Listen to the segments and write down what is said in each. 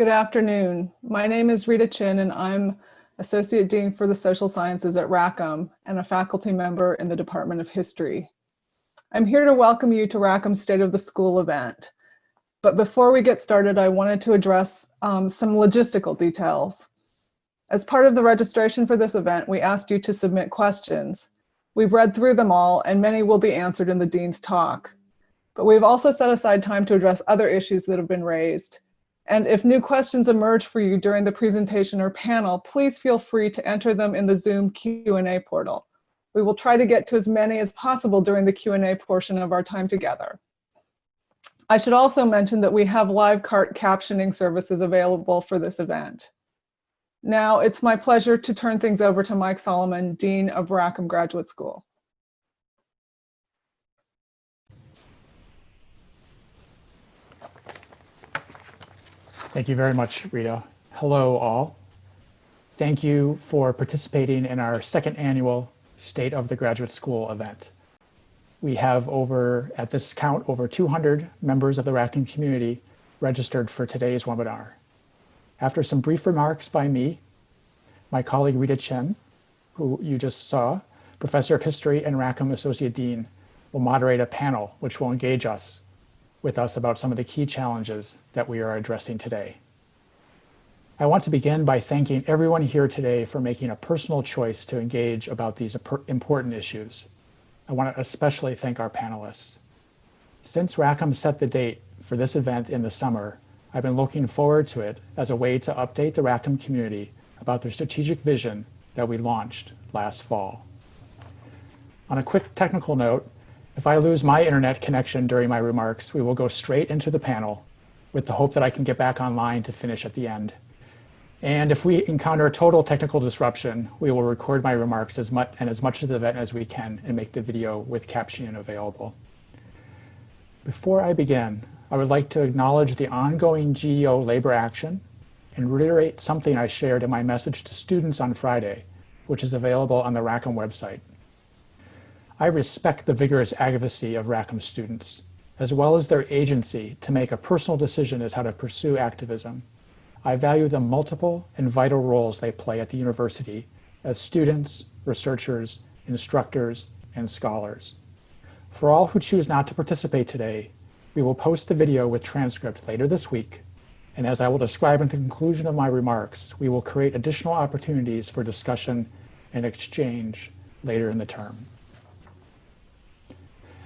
Good afternoon. My name is Rita Chin and I'm Associate Dean for the Social Sciences at Rackham and a faculty member in the Department of History. I'm here to welcome you to Rackham's State of the School event. But before we get started, I wanted to address um, some logistical details. As part of the registration for this event, we asked you to submit questions. We've read through them all and many will be answered in the Dean's talk. But we've also set aside time to address other issues that have been raised and if new questions emerge for you during the presentation or panel, please feel free to enter them in the Zoom Q&A portal. We will try to get to as many as possible during the Q&A portion of our time together. I should also mention that we have live cart captioning services available for this event. Now it's my pleasure to turn things over to Mike Solomon, Dean of Rackham Graduate School. Thank you very much, Rita. Hello, all. Thank you for participating in our second annual State of the Graduate School event. We have over, at this count, over 200 members of the Rackham community registered for today's webinar. After some brief remarks by me, my colleague Rita Chin, who you just saw, Professor of History and Rackham Associate Dean, will moderate a panel which will engage us with us about some of the key challenges that we are addressing today. I want to begin by thanking everyone here today for making a personal choice to engage about these important issues. I want to especially thank our panelists. Since Rackham set the date for this event in the summer, I've been looking forward to it as a way to update the Rackham community about the strategic vision that we launched last fall. On a quick technical note, if I lose my internet connection during my remarks, we will go straight into the panel with the hope that I can get back online to finish at the end. And if we encounter a total technical disruption, we will record my remarks as much and as much of the event as we can and make the video with captioning available. Before I begin, I would like to acknowledge the ongoing GEO labor action and reiterate something I shared in my message to students on Friday, which is available on the Rackham website. I respect the vigorous advocacy of Rackham students, as well as their agency to make a personal decision as how to pursue activism. I value the multiple and vital roles they play at the university as students, researchers, instructors, and scholars. For all who choose not to participate today, we will post the video with transcript later this week, and as I will describe at the conclusion of my remarks, we will create additional opportunities for discussion and exchange later in the term.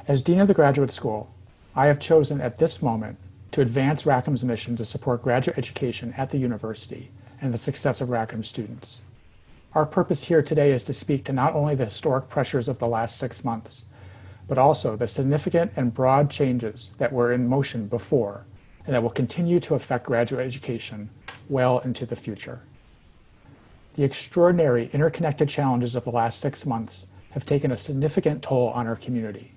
As Dean of the Graduate School, I have chosen at this moment to advance Rackham's mission to support graduate education at the university and the success of Rackham students. Our purpose here today is to speak to not only the historic pressures of the last six months, but also the significant and broad changes that were in motion before and that will continue to affect graduate education well into the future. The extraordinary interconnected challenges of the last six months have taken a significant toll on our community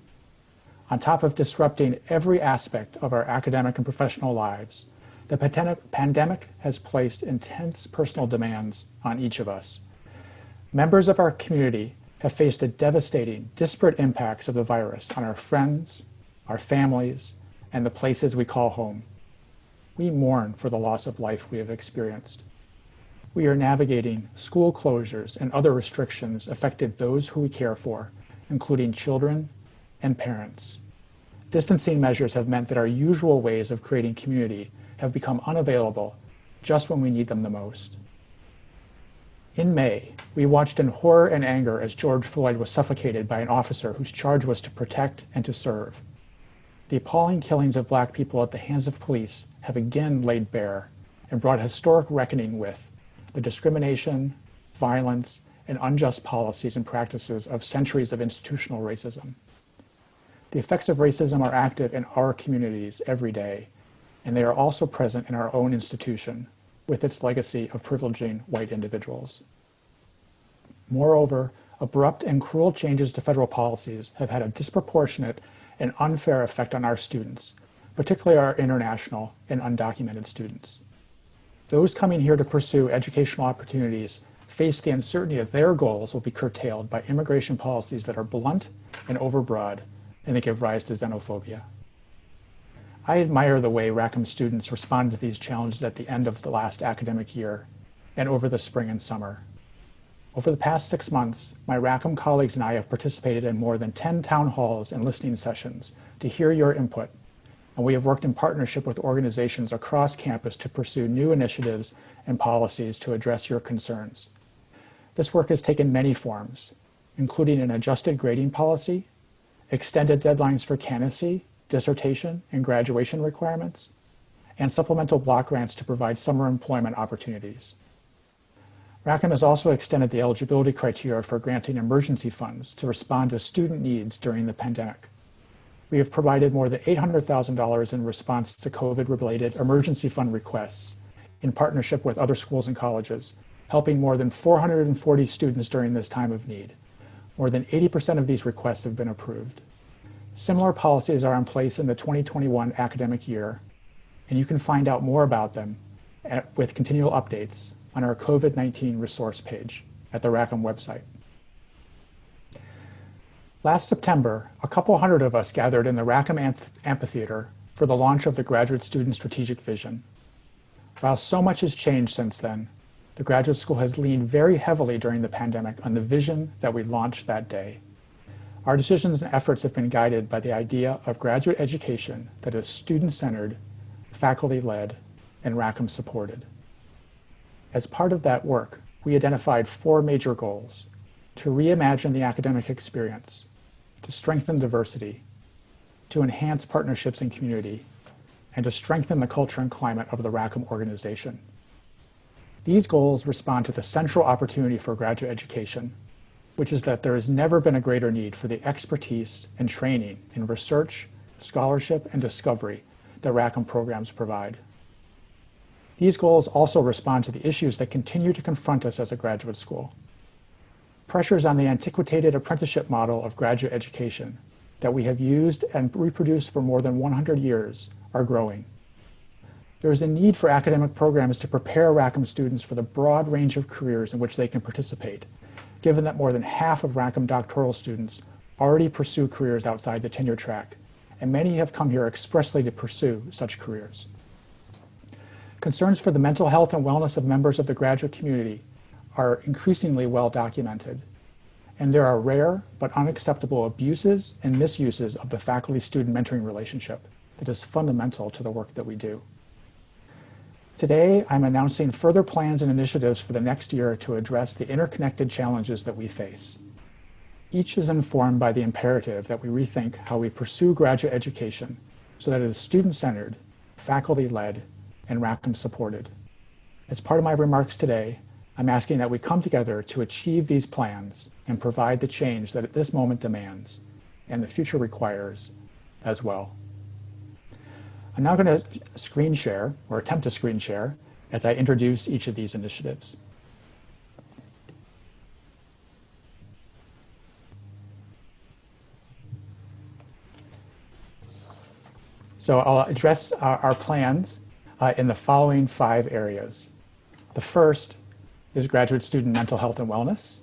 on top of disrupting every aspect of our academic and professional lives, the pandemic has placed intense personal demands on each of us. Members of our community have faced the devastating, disparate impacts of the virus on our friends, our families, and the places we call home. We mourn for the loss of life we have experienced. We are navigating school closures and other restrictions affected those who we care for, including children and parents. Distancing measures have meant that our usual ways of creating community have become unavailable just when we need them the most. In May, we watched in horror and anger as George Floyd was suffocated by an officer whose charge was to protect and to serve. The appalling killings of black people at the hands of police have again laid bare and brought historic reckoning with the discrimination, violence, and unjust policies and practices of centuries of institutional racism. The effects of racism are active in our communities every day, and they are also present in our own institution with its legacy of privileging white individuals. Moreover, abrupt and cruel changes to federal policies have had a disproportionate and unfair effect on our students, particularly our international and undocumented students. Those coming here to pursue educational opportunities face the uncertainty that their goals will be curtailed by immigration policies that are blunt and overbroad and they give rise to xenophobia. I admire the way Rackham students responded to these challenges at the end of the last academic year and over the spring and summer. Over the past six months, my Rackham colleagues and I have participated in more than 10 town halls and listening sessions to hear your input, and we have worked in partnership with organizations across campus to pursue new initiatives and policies to address your concerns. This work has taken many forms, including an adjusted grading policy, extended deadlines for candidacy, dissertation, and graduation requirements, and supplemental block grants to provide summer employment opportunities. Rackham has also extended the eligibility criteria for granting emergency funds to respond to student needs during the pandemic. We have provided more than $800,000 in response to COVID-related emergency fund requests in partnership with other schools and colleges, helping more than 440 students during this time of need. More than 80% of these requests have been approved. Similar policies are in place in the 2021 academic year, and you can find out more about them at, with continual updates on our COVID-19 resource page at the Rackham website. Last September, a couple hundred of us gathered in the Rackham Amphitheater for the launch of the Graduate Student Strategic Vision. While so much has changed since then, the graduate school has leaned very heavily during the pandemic on the vision that we launched that day. Our decisions and efforts have been guided by the idea of graduate education that is student-centered, faculty-led, and Rackham supported. As part of that work, we identified four major goals. To reimagine the academic experience, to strengthen diversity, to enhance partnerships and community, and to strengthen the culture and climate of the Rackham organization. These goals respond to the central opportunity for graduate education, which is that there has never been a greater need for the expertise and training in research, scholarship, and discovery that Rackham programs provide. These goals also respond to the issues that continue to confront us as a graduate school. Pressures on the antiquated apprenticeship model of graduate education that we have used and reproduced for more than 100 years are growing. There is a need for academic programs to prepare Rackham students for the broad range of careers in which they can participate, given that more than half of Rackham doctoral students already pursue careers outside the tenure track, and many have come here expressly to pursue such careers. Concerns for the mental health and wellness of members of the graduate community are increasingly well documented, and there are rare but unacceptable abuses and misuses of the faculty-student mentoring relationship that is fundamental to the work that we do. Today, I'm announcing further plans and initiatives for the next year to address the interconnected challenges that we face. Each is informed by the imperative that we rethink how we pursue graduate education so that it is student-centered, faculty-led, and Rackham supported. As part of my remarks today, I'm asking that we come together to achieve these plans and provide the change that at this moment demands and the future requires as well. I'm now going to screen share or attempt to screen share as I introduce each of these initiatives. So I'll address our, our plans uh, in the following five areas. The first is graduate student mental health and wellness.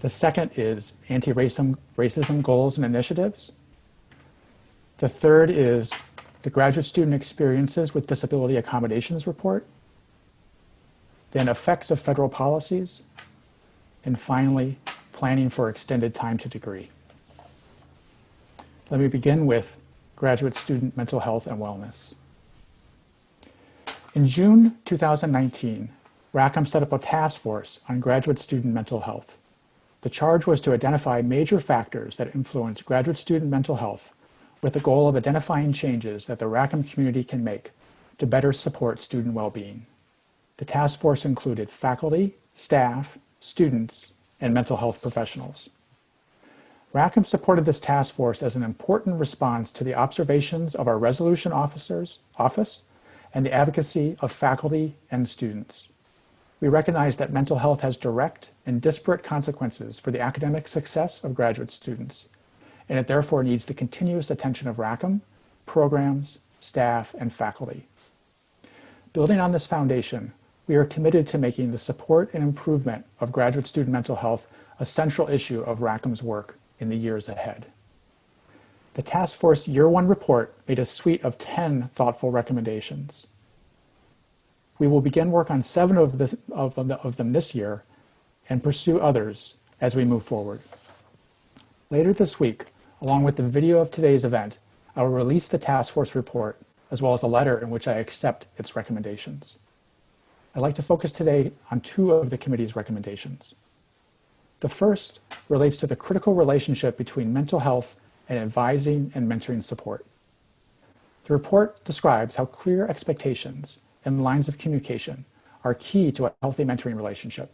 The second is anti-racism racism goals and initiatives. The third is the graduate student experiences with disability accommodations report. Then effects of federal policies. And finally, planning for extended time to degree. Let me begin with graduate student mental health and wellness. In June 2019, Rackham set up a task force on graduate student mental health. The charge was to identify major factors that influence graduate student mental health with the goal of identifying changes that the Rackham community can make to better support student well-being. The task force included faculty, staff, students, and mental health professionals. Rackham supported this task force as an important response to the observations of our resolution officers, office and the advocacy of faculty and students. We recognize that mental health has direct and disparate consequences for the academic success of graduate students, and it therefore needs the continuous attention of Rackham, programs, staff, and faculty. Building on this foundation, we are committed to making the support and improvement of graduate student mental health a central issue of Rackham's work in the years ahead. The task force year one report made a suite of 10 thoughtful recommendations. We will begin work on seven of, the, of, them, of them this year and pursue others as we move forward. Later this week, along with the video of today's event, I will release the task force report as well as a letter in which I accept its recommendations. I'd like to focus today on two of the committee's recommendations. The first relates to the critical relationship between mental health and advising and mentoring support. The report describes how clear expectations and lines of communication are key to a healthy mentoring relationship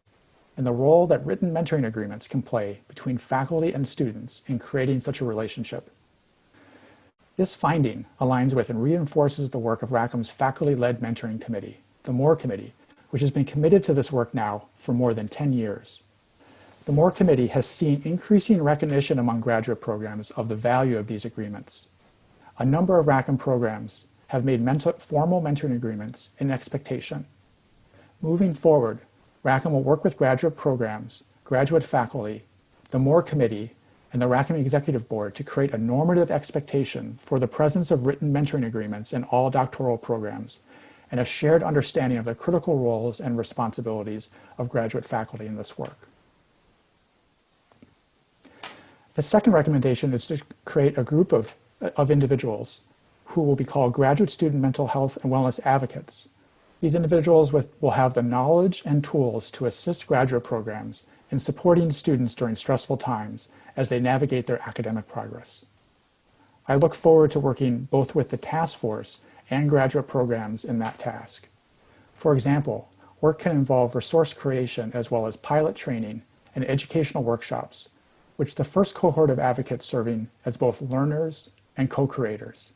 and the role that written mentoring agreements can play between faculty and students in creating such a relationship. This finding aligns with and reinforces the work of Rackham's faculty-led mentoring committee, the MORE Committee, which has been committed to this work now for more than 10 years. The MORE Committee has seen increasing recognition among graduate programs of the value of these agreements. A number of Rackham programs have made mentor, formal mentoring agreements an expectation. Moving forward, Rackham will work with graduate programs, graduate faculty, the MORE Committee, and the Rackham Executive Board to create a normative expectation for the presence of written mentoring agreements in all doctoral programs and a shared understanding of the critical roles and responsibilities of graduate faculty in this work. The second recommendation is to create a group of, of individuals who will be called graduate student mental health and wellness advocates. These individuals with, will have the knowledge and tools to assist graduate programs in supporting students during stressful times as they navigate their academic progress. I look forward to working both with the task force and graduate programs in that task. For example, work can involve resource creation as well as pilot training and educational workshops, which the first cohort of advocates serving as both learners and co-creators.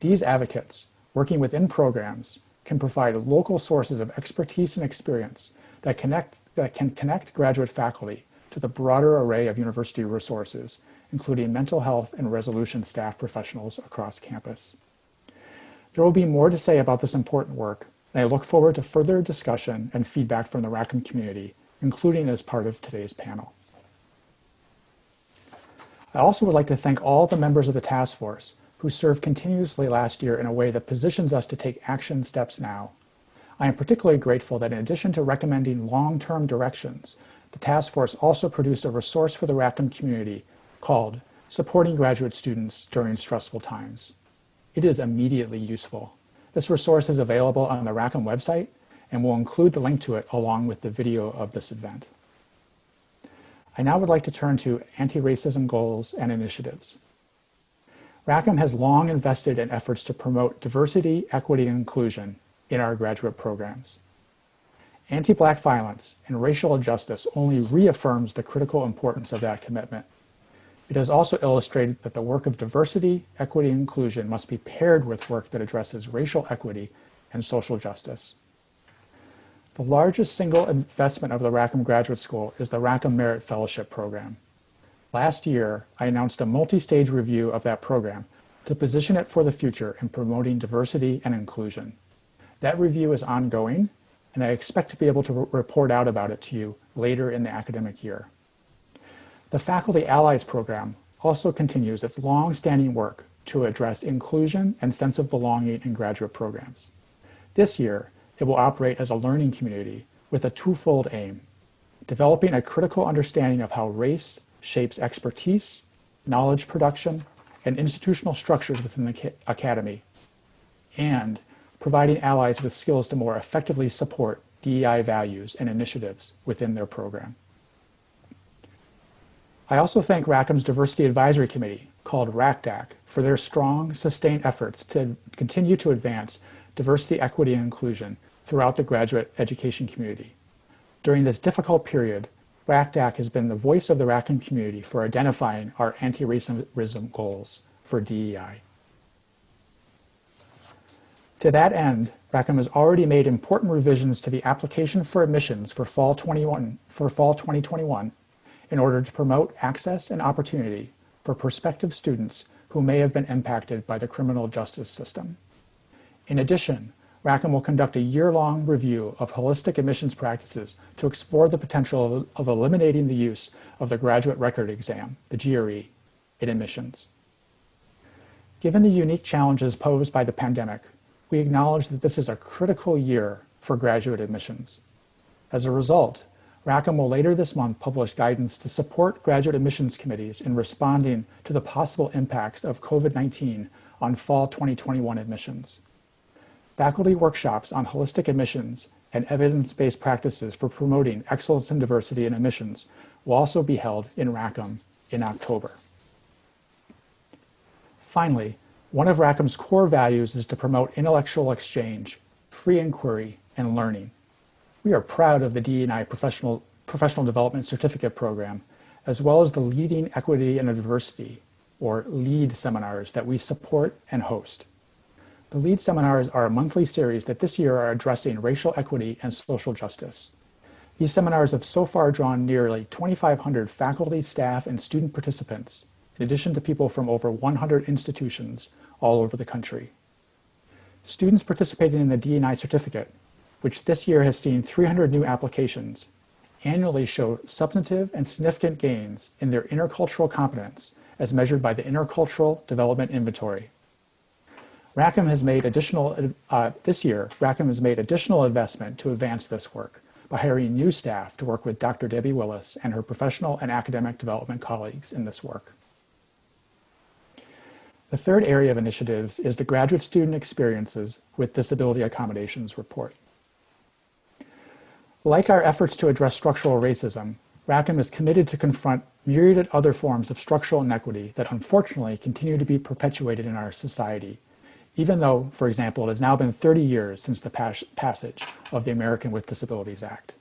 These advocates, working within programs, can provide local sources of expertise and experience that, connect, that can connect graduate faculty to the broader array of university resources, including mental health and resolution staff professionals across campus. There will be more to say about this important work, and I look forward to further discussion and feedback from the Rackham community, including as part of today's panel. I also would like to thank all the members of the task force who served continuously last year in a way that positions us to take action steps now. I am particularly grateful that in addition to recommending long-term directions, the task force also produced a resource for the Rackham community called Supporting Graduate Students During Stressful Times. It is immediately useful. This resource is available on the Rackham website and we'll include the link to it along with the video of this event. I now would like to turn to anti-racism goals and initiatives. Rackham has long invested in efforts to promote diversity, equity, and inclusion in our graduate programs. Anti-Black violence and racial injustice only reaffirms the critical importance of that commitment. It has also illustrated that the work of diversity, equity, and inclusion must be paired with work that addresses racial equity and social justice. The largest single investment of the Rackham Graduate School is the Rackham Merit Fellowship Program. Last year, I announced a multi-stage review of that program to position it for the future in promoting diversity and inclusion. That review is ongoing, and I expect to be able to report out about it to you later in the academic year. The Faculty Allies program also continues its long-standing work to address inclusion and sense of belonging in graduate programs. This year, it will operate as a learning community with a twofold aim, developing a critical understanding of how race, shapes expertise, knowledge production, and institutional structures within the academy, and providing allies with skills to more effectively support DEI values and initiatives within their program. I also thank Rackham's Diversity Advisory Committee, called RACDAC, for their strong, sustained efforts to continue to advance diversity, equity, and inclusion throughout the graduate education community. During this difficult period, RACDAC has been the voice of the Rackham community for identifying our anti-racism goals for DEI. To that end, Rackham has already made important revisions to the application for admissions for fall 21 for fall 2021 in order to promote access and opportunity for prospective students who may have been impacted by the criminal justice system. In addition, Rackham will conduct a year-long review of holistic admissions practices to explore the potential of, of, eliminating the use of the graduate record exam, the GRE, in admissions. Given the unique challenges posed by the pandemic, we acknowledge that this is a critical year for graduate admissions. As a result, Rackham will later this month publish guidance to support graduate admissions committees in responding to the possible impacts of COVID-19 on fall 2021 admissions. Faculty workshops on holistic admissions and evidence-based practices for promoting excellence and diversity in admissions will also be held in Rackham in October. Finally, one of Rackham's core values is to promote intellectual exchange, free inquiry, and learning. We are proud of the DE&I Professional, Professional Development Certificate Program, as well as the Leading Equity and Diversity, or LEAD seminars that we support and host. The LEAD seminars are a monthly series that this year are addressing racial equity and social justice. These seminars have so far drawn nearly 2,500 faculty, staff, and student participants, in addition to people from over 100 institutions all over the country. Students participating in the DE&I certificate which this year has seen 300 new applications, annually show substantive and significant gains in their intercultural competence as measured by the Intercultural Development Inventory. Rackham has made additional, uh, this year, Rackham has made additional investment to advance this work by hiring new staff to work with Dr. Debbie Willis and her professional and academic development colleagues in this work. The third area of initiatives is the Graduate Student Experiences with Disability Accommodations report. Like our efforts to address structural racism, Rackham is committed to confront myriad other forms of structural inequity that unfortunately continue to be perpetuated in our society, even though, for example, it has now been 30 years since the pas passage of the American with Disabilities Act.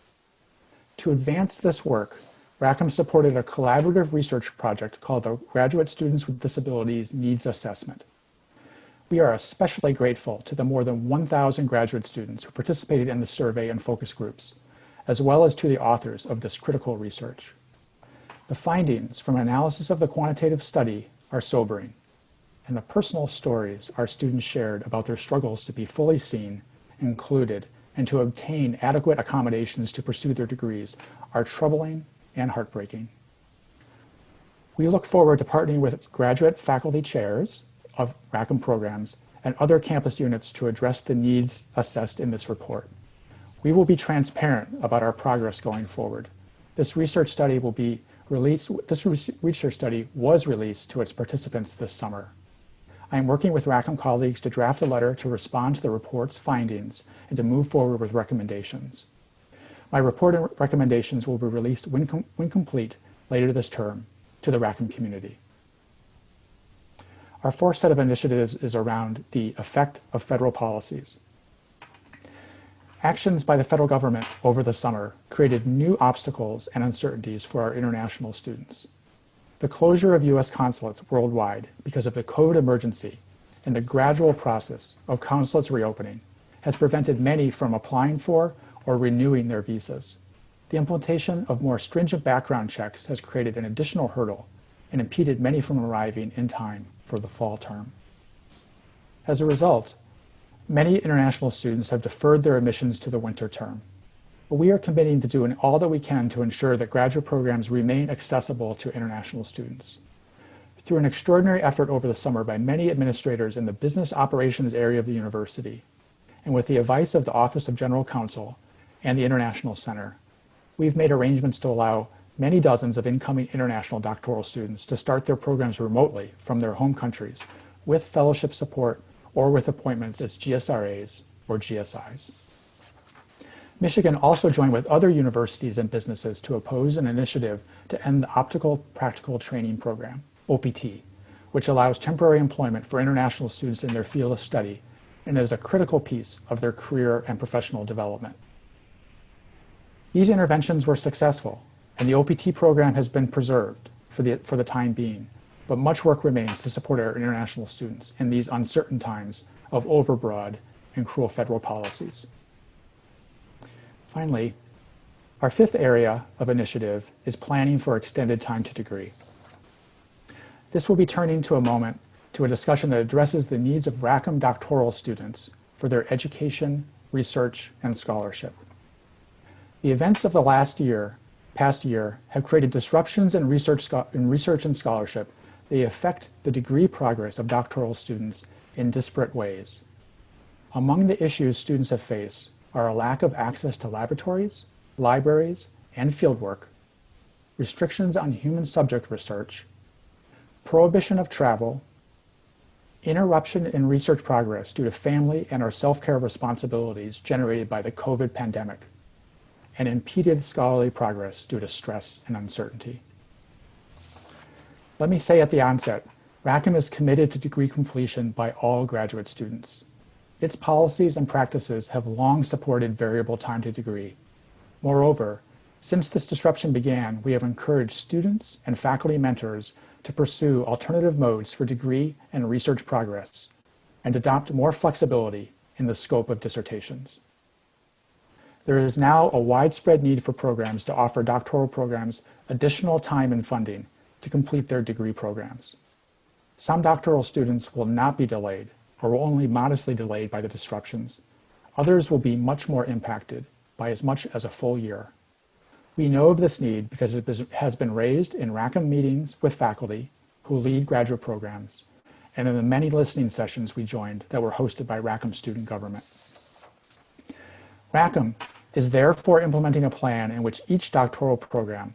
To advance this work, Rackham supported a collaborative research project called the Graduate Students with Disabilities Needs Assessment. We are especially grateful to the more than 1,000 graduate students who participated in the survey and focus groups, as well as to the authors of this critical research. The findings from analysis of the quantitative study are sobering, and the personal stories our students shared about their struggles to be fully seen, included, and to obtain adequate accommodations to pursue their degrees are troubling and heartbreaking. We look forward to partnering with graduate faculty chairs of Rackham programs and other campus units to address the needs assessed in this report. We will be transparent about our progress going forward. This research study will be released, this research study was released to its participants this summer. I am working with Rackham colleagues to draft a letter to respond to the report's findings and to move forward with recommendations. My report and recommendations will be released when, com when complete later this term to the Rackham community. Our fourth set of initiatives is around the effect of federal policies. Actions by the federal government over the summer created new obstacles and uncertainties for our international students. The closure of U.S. consulates worldwide because of the COVID emergency and the gradual process of consulates reopening has prevented many from applying for or renewing their visas. The implementation of more stringent background checks has created an additional hurdle and impeded many from arriving in time for the fall term. As a result, Many international students have deferred their admissions to the winter term. But we are committing to doing all that we can to ensure that graduate programs remain accessible to international students. Through an extraordinary effort over the summer by many administrators in the business operations area of the university, and with the advice of the Office of General Counsel and the International Center, we've made arrangements to allow many dozens of incoming international doctoral students to start their programs remotely from their home countries with fellowship support or with appointments as GSRAs or GSIs. Michigan also joined with other universities and businesses to oppose an initiative to end the Optional Practical Training Program, OPT, which allows temporary employment for international students in their field of study and is a critical piece of their career and professional development. These interventions were successful, and the OPT program has been preserved for the, for the time being, but much work remains to support our international students in these uncertain times of overbroad and cruel federal policies. Finally, our fifth area of initiative is planning for extended time to degree. This will be turning to a moment to a discussion that addresses the needs of Rackham doctoral students for their education, research, and scholarship. The events of the last year, past year, have created disruptions in research, in research and scholarship they affect the degree progress of doctoral students in disparate ways. Among the issues students have faced are a lack of access to laboratories, libraries, and fieldwork, restrictions on human subject research, prohibition of travel, interruption in research progress due to family and or self-care responsibilities generated by the COVID pandemic, and impeded scholarly progress due to stress and uncertainty. Let me say at the onset, Rackham is committed to degree completion by all graduate students. Its policies and practices have long supported variable time to degree. Moreover, since this disruption began, we have encouraged students and faculty mentors to pursue alternative modes for degree and research progress and adopt more flexibility in the scope of dissertations. There is now a widespread need for programs to offer doctoral programs additional time and funding to complete their degree programs. Some doctoral students will not be delayed or will only modestly delayed by the disruptions. Others will be much more impacted by as much as a full year. We know of this need because it has been raised in Rackham meetings with faculty who lead graduate programs and in the many listening sessions we joined that were hosted by Rackham Student Government. Rackham is therefore implementing a plan in which each doctoral program,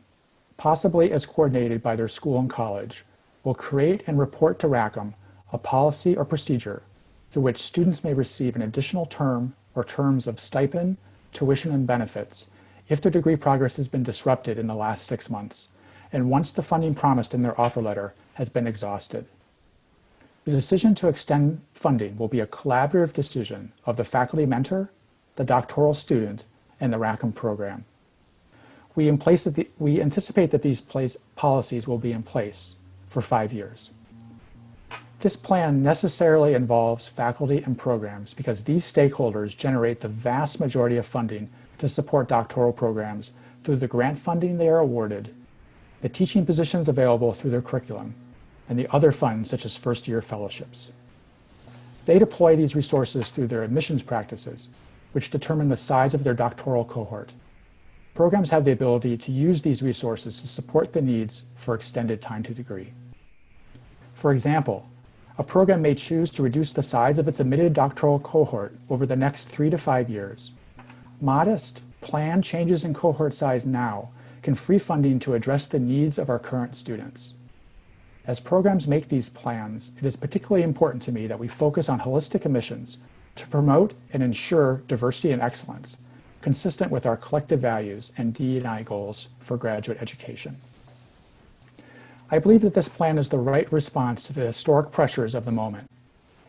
possibly as coordinated by their school and college, will create and report to Rackham a policy or procedure through which students may receive an additional term or terms of stipend, tuition, and benefits if their degree progress has been disrupted in the last six months, and once the funding promised in their offer letter has been exhausted. The decision to extend funding will be a collaborative decision of the faculty mentor, the doctoral student, and the Rackham program. We, the, we anticipate that these place, policies will be in place for five years. This plan necessarily involves faculty and programs because these stakeholders generate the vast majority of funding to support doctoral programs through the grant funding they are awarded, the teaching positions available through their curriculum, and the other funds such as first-year fellowships. They deploy these resources through their admissions practices, which determine the size of their doctoral cohort. Programs have the ability to use these resources to support the needs for extended time to degree. For example, a program may choose to reduce the size of its admitted doctoral cohort over the next three to five years Modest, planned changes in cohort size now can free funding to address the needs of our current students. As programs make these plans, it is particularly important to me that we focus on holistic admissions to promote and ensure diversity and excellence, consistent with our collective values and D&I goals for graduate education. I believe that this plan is the right response to the historic pressures of the moment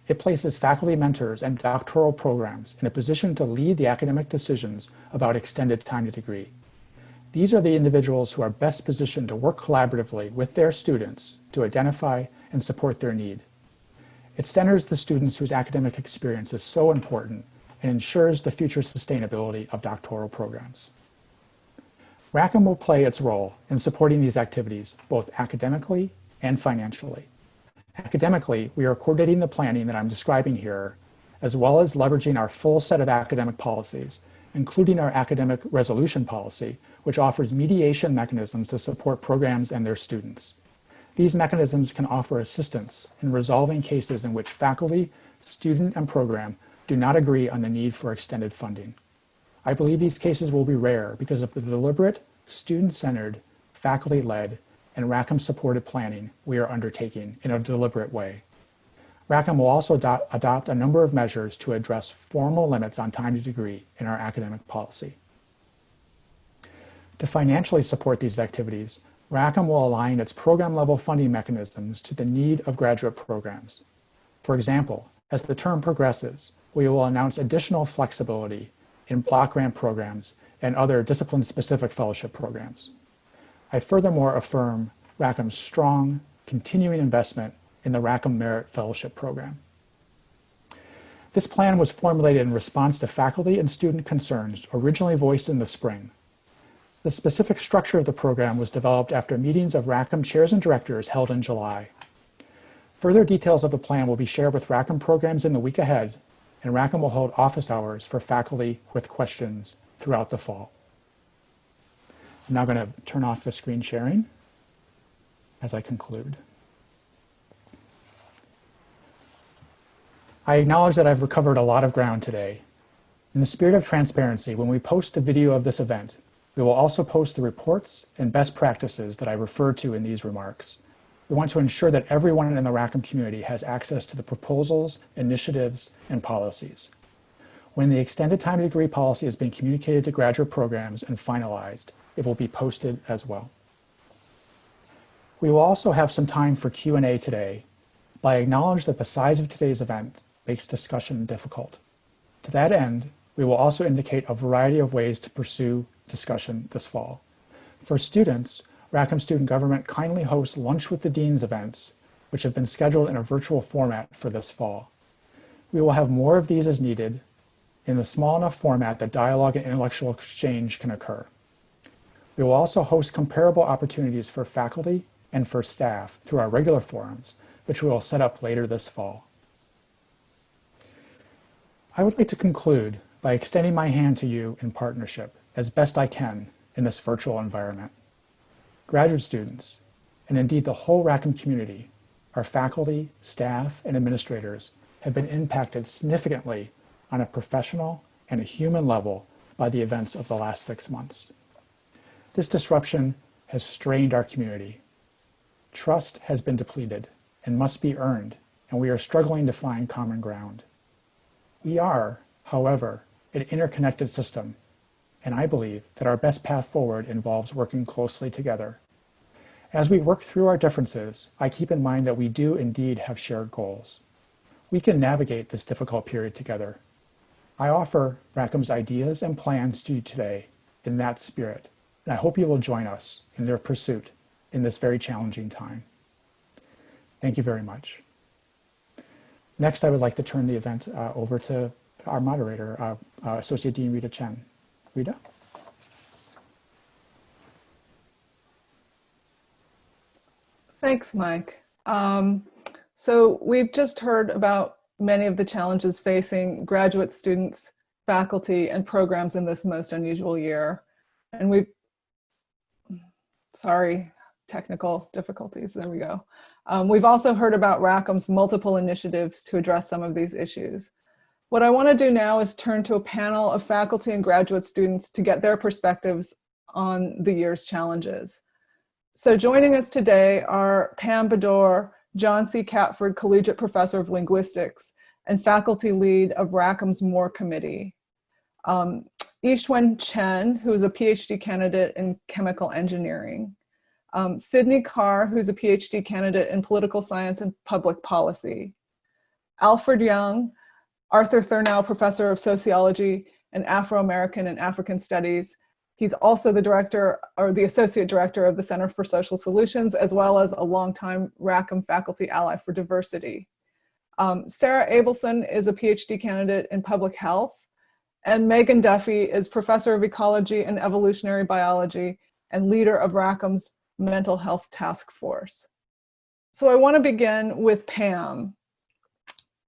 it places faculty mentors and doctoral programs in a position to lead the academic decisions about extended time to degree. These are the individuals who are best positioned to work collaboratively with their students to identify and support their need. It centers the students whose academic experience is so important and ensures the future sustainability of doctoral programs. Rackham will play its role in supporting these activities both academically and financially. Academically, we are coordinating the planning that I'm describing here, as well as leveraging our full set of academic policies, including our academic resolution policy, which offers mediation mechanisms to support programs and their students. These mechanisms can offer assistance in resolving cases in which faculty, student, and program do not agree on the need for extended funding. I believe these cases will be rare because of the deliberate, student-centered, faculty-led, and Rackham-supported planning we are undertaking in a deliberate way. Rackham will also adopt, a number of measures to address formal limits on time to degree in our academic policy. To financially support these activities, Rackham will align its program-level funding mechanisms to the need of graduate programs. For example, as the term progresses, we will announce additional flexibility in block grant programs and other discipline-specific fellowship programs. I furthermore affirm Rackham's strong, continuing investment in the Rackham Merit Fellowship Program. This plan was formulated in response to faculty and student concerns originally voiced in the spring. The specific structure of the program was developed after meetings of Rackham chairs and directors held in July. Further details of the plan will be shared with Rackham programs in the week ahead, and Rackham will hold office hours for faculty with questions throughout the fall. I'm now going to turn off the screen sharing as I conclude. I acknowledge that I've recovered a lot of ground today. In the spirit of transparency, when we post the video of this event, we will also post the reports and best practices that I referred to in these remarks. We want to ensure that everyone in the Rackham community has access to the proposals, initiatives, and policies. When the extended time degree policy has been communicated to graduate programs and finalized, it will be posted as well. We will also have some time for Q&A today, but I acknowledge that the size of today's event makes discussion difficult. To that end, we will also indicate a variety of ways to pursue discussion this fall. For students, Rackham Student Government kindly hosts Lunch with the Deans events, which have been scheduled in a virtual format for this fall. We will have more of these as needed in a small enough format that dialogue and intellectual exchange can occur. We will also host comparable opportunities for faculty and for staff through our regular forums, which we will set up later this fall. I would like to conclude by extending my hand to you in partnership as best I can in this virtual environment. Graduate students, and indeed the whole Rackham community, our faculty, staff, and administrators have been impacted significantly on a professional and a human level by the events of the last six months. This disruption has strained our community. Trust has been depleted and must be earned, and we are struggling to find common ground. We are, however, an interconnected system, and I believe that our best path forward involves working closely together. As we work through our differences, I keep in mind that we do indeed have shared goals. We can navigate this difficult period together. I offer Rackham's ideas and plans to you today in that spirit, and I hope you will join us in their pursuit in this very challenging time. Thank you very much. Next, I would like to turn the event uh, over to our moderator, uh, uh, Associate Dean Rita Chin. Rita? Thanks, Mike. Um, so we've just heard about many of the challenges facing graduate students, faculty, and programs in this most unusual year. And we've, sorry, technical difficulties, there we go. Um, we've also heard about Rackham's multiple initiatives to address some of these issues. What I wanna do now is turn to a panel of faculty and graduate students to get their perspectives on the year's challenges. So joining us today are Pam Beddor, John C. Catford Collegiate Professor of Linguistics and faculty lead of Rackham's MORE Committee. Um, Yixuan Chen, who is a PhD candidate in chemical engineering. Um, Sydney Carr, who's a PhD candidate in political science and public policy. Alford Young, Arthur Thurnau Professor of Sociology and Afro-American and African Studies, He's also the director or the associate director of the Center for Social Solutions, as well as a longtime Rackham faculty ally for diversity. Um, Sarah Abelson is a PhD candidate in public health, and Megan Duffy is professor of ecology and evolutionary biology and leader of Rackham's mental health task force. So I wanna begin with Pam.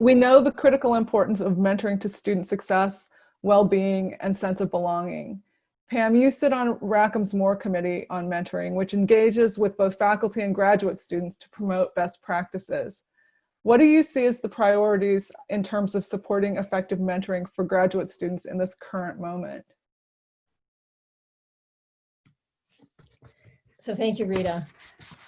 We know the critical importance of mentoring to student success, well-being, and sense of belonging. Pam, you sit on Rackham's MORE Committee on Mentoring, which engages with both faculty and graduate students to promote best practices. What do you see as the priorities in terms of supporting effective mentoring for graduate students in this current moment? So thank you, Rita.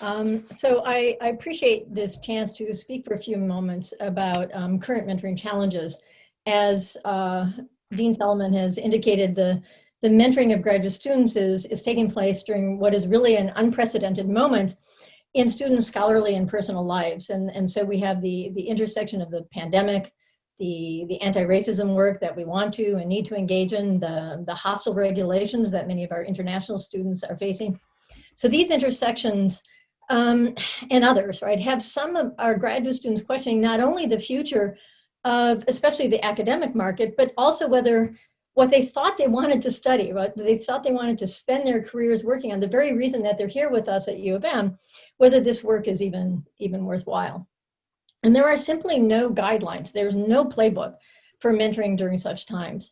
Um, so I, I, appreciate this chance to speak for a few moments about um, current mentoring challenges. As uh, Dean Solomon has indicated, the the mentoring of graduate students is, is taking place during what is really an unprecedented moment in students' scholarly and personal lives. And, and so we have the, the intersection of the pandemic, the, the anti-racism work that we want to and need to engage in, the, the hostile regulations that many of our international students are facing. So these intersections um, and others, right, have some of our graduate students questioning not only the future of especially the academic market, but also whether what they thought they wanted to study, what they thought they wanted to spend their careers working on, the very reason that they're here with us at U of M, whether this work is even, even worthwhile. And there are simply no guidelines. There's no playbook for mentoring during such times.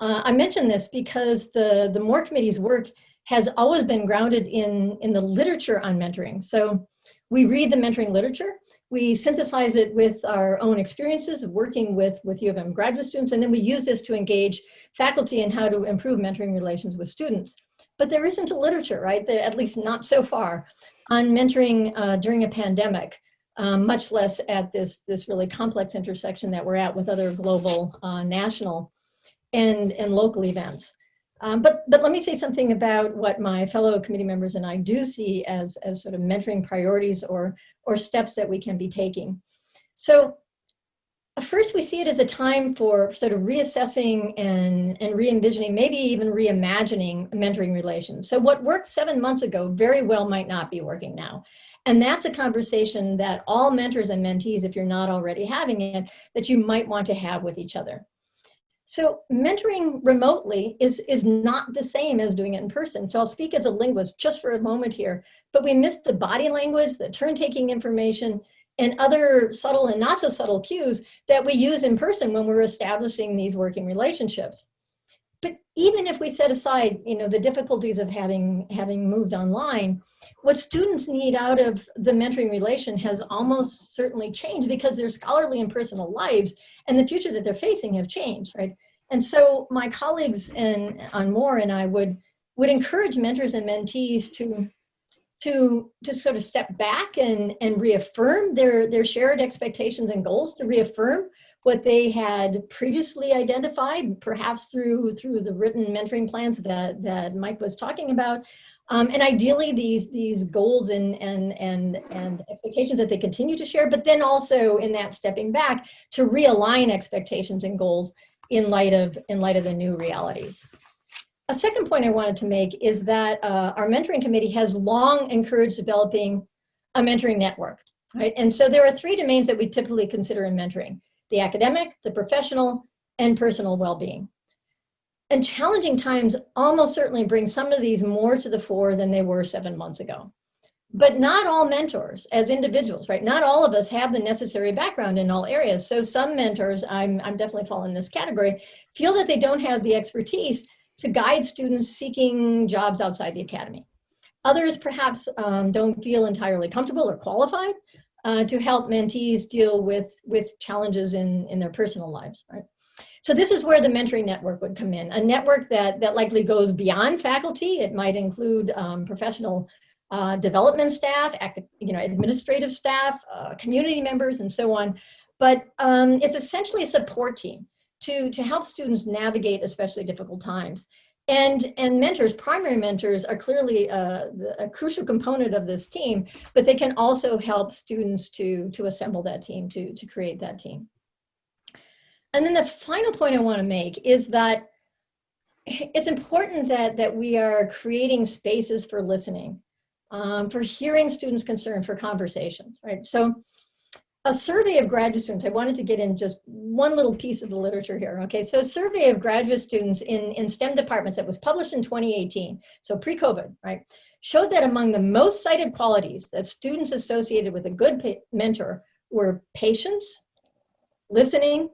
Uh, I mention this because the, the MORE Committee's work has always been grounded in, in the literature on mentoring. So we read the mentoring literature, we synthesize it with our own experiences of working with, with U of M graduate students, and then we use this to engage faculty in how to improve mentoring relations with students. But there isn't a literature, right? There, at least not so far, on mentoring uh, during a pandemic, um, much less at this, this really complex intersection that we're at with other global, uh, national, and, and local events. Um, but, but let me say something about what my fellow committee members and I do see as, as sort of mentoring priorities or, or steps that we can be taking. So first we see it as a time for sort of reassessing and, and re-envisioning, maybe even reimagining mentoring relations. So what worked seven months ago very well might not be working now. And that's a conversation that all mentors and mentees, if you're not already having it, that you might want to have with each other. So mentoring remotely is, is not the same as doing it in person. So I'll speak as a linguist just for a moment here, but we missed the body language, the turn-taking information, and other subtle and not so subtle cues that we use in person when we're establishing these working relationships. But even if we set aside, you know, the difficulties of having, having moved online, what students need out of the mentoring relation has almost certainly changed because their scholarly and personal lives and the future that they're facing have changed, right? And so my colleagues and on MORE and I would would encourage mentors and mentees to to to sort of step back and and reaffirm their their shared expectations and goals to reaffirm what they had previously identified perhaps through through the written mentoring plans that that Mike was talking about um, and ideally these these goals and and and and expectations that they continue to share but then also in that stepping back to realign expectations and goals in light of in light of the new realities a second point I wanted to make is that uh, our mentoring committee has long encouraged developing a mentoring network, right? And so there are three domains that we typically consider in mentoring, the academic, the professional, and personal well-being. And challenging times almost certainly bring some of these more to the fore than they were seven months ago. But not all mentors as individuals, right? Not all of us have the necessary background in all areas. So some mentors, I'm, I'm definitely falling in this category, feel that they don't have the expertise to guide students seeking jobs outside the academy. Others perhaps um, don't feel entirely comfortable or qualified uh, to help mentees deal with, with challenges in, in their personal lives, right? So this is where the mentoring network would come in, a network that, that likely goes beyond faculty. It might include um, professional uh, development staff, you know, administrative staff, uh, community members, and so on. But um, it's essentially a support team to, to help students navigate especially difficult times. And, and mentors, primary mentors are clearly a, a, crucial component of this team, but they can also help students to, to assemble that team, to, to create that team. And then the final point I wanna make is that it's important that, that we are creating spaces for listening, um, for hearing students' concern, for conversations, right? So a survey of graduate students, I wanted to get in just one little piece of the literature here. Okay, so a survey of graduate students in, in STEM departments that was published in 2018, so pre-COVID, right, showed that among the most cited qualities that students associated with a good mentor were patience, listening,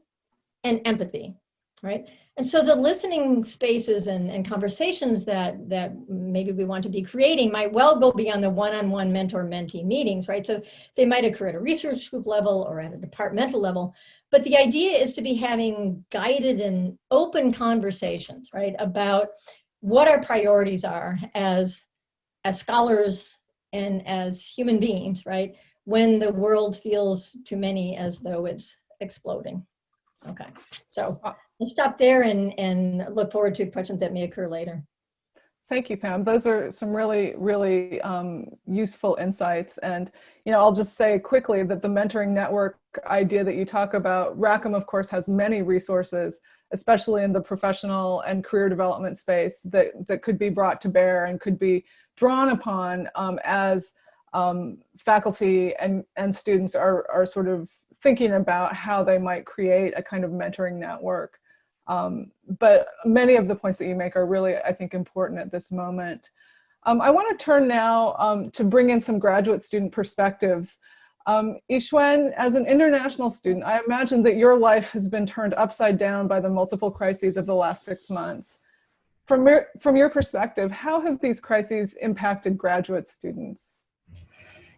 and empathy, right? And so the listening spaces and, and conversations that, that maybe we want to be creating might well go beyond the one-on-one mentor-mentee meetings, right? So they might occur at a research group level or at a departmental level. But the idea is to be having guided and open conversations, right? About what our priorities are as, as scholars and as human beings, right? When the world feels to many as though it's exploding. Okay, so uh, I'll stop there and, and look forward to questions that may occur later. Thank you, Pam. Those are some really, really um, useful insights. And, you know, I'll just say quickly that the mentoring network idea that you talk about, Rackham, of course, has many resources, especially in the professional and career development space that, that could be brought to bear and could be drawn upon um, as um, faculty and, and students are, are sort of thinking about how they might create a kind of mentoring network. Um, but many of the points that you make are really, I think, important at this moment. Um, I want to turn now um, to bring in some graduate student perspectives. Um, Yixuan, as an international student, I imagine that your life has been turned upside down by the multiple crises of the last six months. From your, from your perspective, how have these crises impacted graduate students?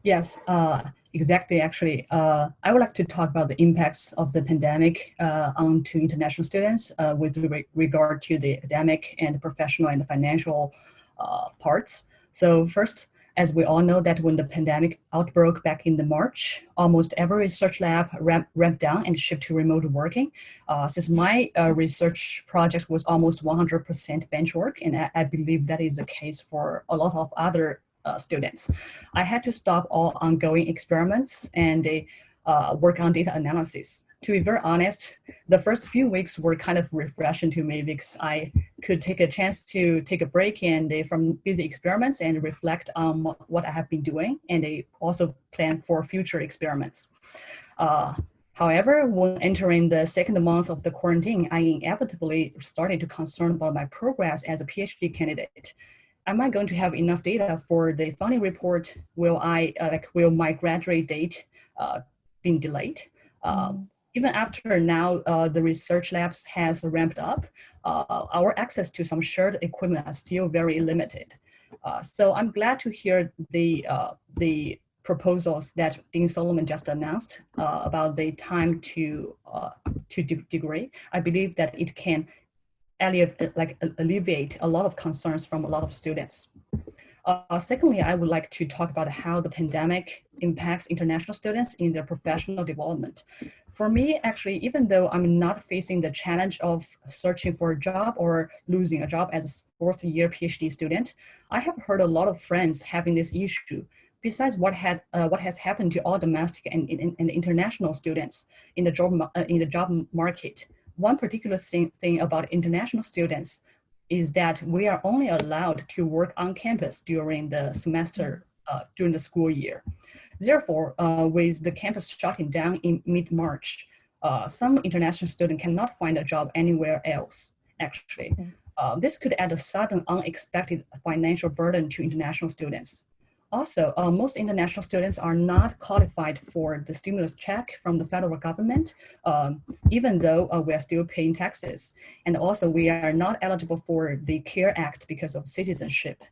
Yes, uh, exactly, actually, uh, I would like to talk about the impacts of the pandemic uh, onto international students uh, with re regard to the academic and professional and financial uh, parts. So first, as we all know that when the pandemic outbroke back in the March, almost every research lab ramp, ramped down and shifted to remote working. Uh, since my uh, research project was almost 100% bench work, and I, I, believe that is the case for a lot of other uh, students, I had to stop all ongoing experiments and uh, work on data analysis. To be very honest, the first few weeks were kind of refreshing to me because I could take a chance to take a break and uh, from busy experiments and reflect on what I have been doing and uh, also plan for future experiments. Uh, however, when entering the second month of the quarantine, I inevitably started to concern about my progress as a PhD candidate am I going to have enough data for the funding report? Will I, uh, like, will my graduate date uh, been delayed. Um, even after now uh, the research labs has ramped up, uh, our access to some shared equipment are still very limited. Uh, so I'm glad to hear the, uh, the proposals that Dean Solomon just announced uh, about the time to, uh, to degree. I believe that it can alleviate, like, alleviate a lot of concerns from a lot of students. Uh, secondly, I would like to talk about how the pandemic impacts international students in their professional development. For me, actually, even though I'm not facing the challenge of searching for a job or losing a job as a fourth year PhD student, I have heard a lot of friends having this issue. Besides what had uh, what has happened to all domestic and, and, and international students in the job uh, in the job market, one particular thing, thing about international students is that we are only allowed to work on campus during the semester, uh, during the school year. Therefore, uh, with the campus shutting down in mid-March, uh, some international students cannot find a job anywhere else, actually. Uh, this could add a sudden unexpected financial burden to international students. Also, uh, most international students are not qualified for the stimulus check from the federal government, um, even though uh, we are still paying taxes. And also we are not eligible for the CARE Act because of citizenship.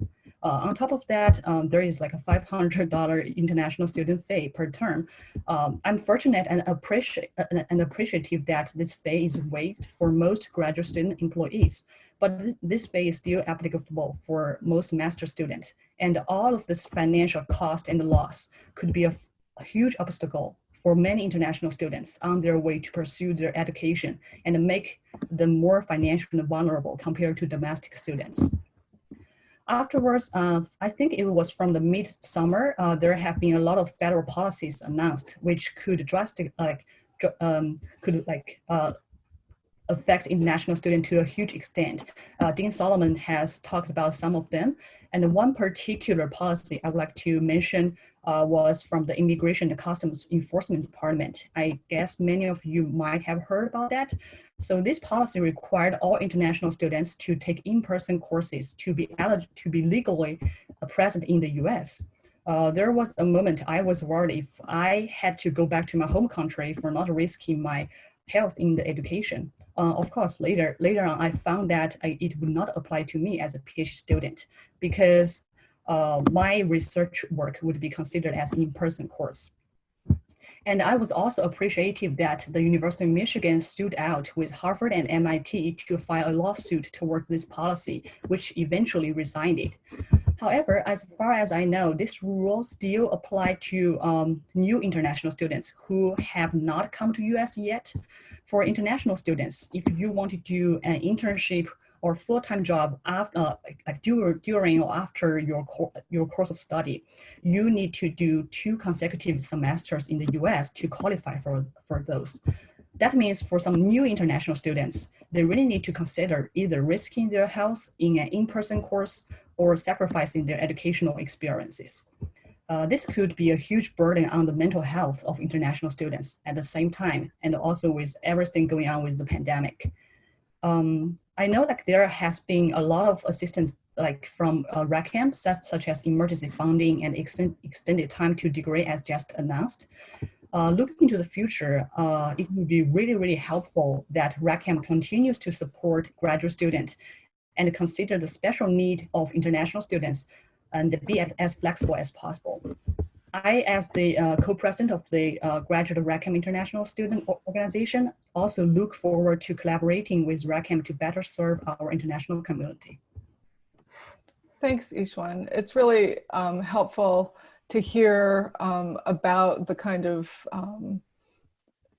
Uh, on top of that, um, there is like a $500 international student fee per term. Um, I'm fortunate and, appreciate, uh, and appreciative that this fee is waived for most graduate student employees but this, this fee is still applicable for most master students. And all of this financial cost and loss could be a, a huge obstacle for many international students on their way to pursue their education and make them more financially vulnerable compared to domestic students. Afterwards, uh, I think it was from the mid-summer, uh, there have been a lot of federal policies announced, which could drastic, like, um, could like uh, affect international students to a huge extent. Uh, Dean Solomon has talked about some of them. And one particular policy I would like to mention uh, was from the Immigration and Customs Enforcement Department. I guess many of you might have heard about that. So this policy required all international students to take in-person courses to be to be legally uh, present in the US. Uh, there was a moment I was worried if I had to go back to my home country for not risking my health in the education. Uh, of course, later, later on, I found that I, it would not apply to me as a PhD student because uh, my research work would be considered as an in-person course. And I was also appreciative that the University of Michigan stood out with Harvard and MIT to file a lawsuit towards this policy, which eventually resigned it. However, as far as I know, this rule still apply to um, new international students who have not come to US yet. For international students, if you want to do an internship or full-time job after, uh, like during during or after your, your course of study, you need to do two consecutive semesters in the US to qualify for, for those. That means for some new international students, they really need to consider either risking their health in an in-person course or sacrificing their educational experiences. Uh, this could be a huge burden on the mental health of international students at the same time, and also with everything going on with the pandemic um, I know like there has been a lot of assistance like from uh, such, such as emergency funding and extend, extended time to degree as just announced. Uh, looking into the future, uh, it would be really, really helpful that Rackham continues to support graduate students and consider the special need of international students and be as flexible as possible. I, as the uh, co-president of the uh, Graduate Rackham International Student Organization, also look forward to collaborating with Rackham to better serve our international community. Thanks, Yixuan. It's really um, helpful to hear um, about the kind of um,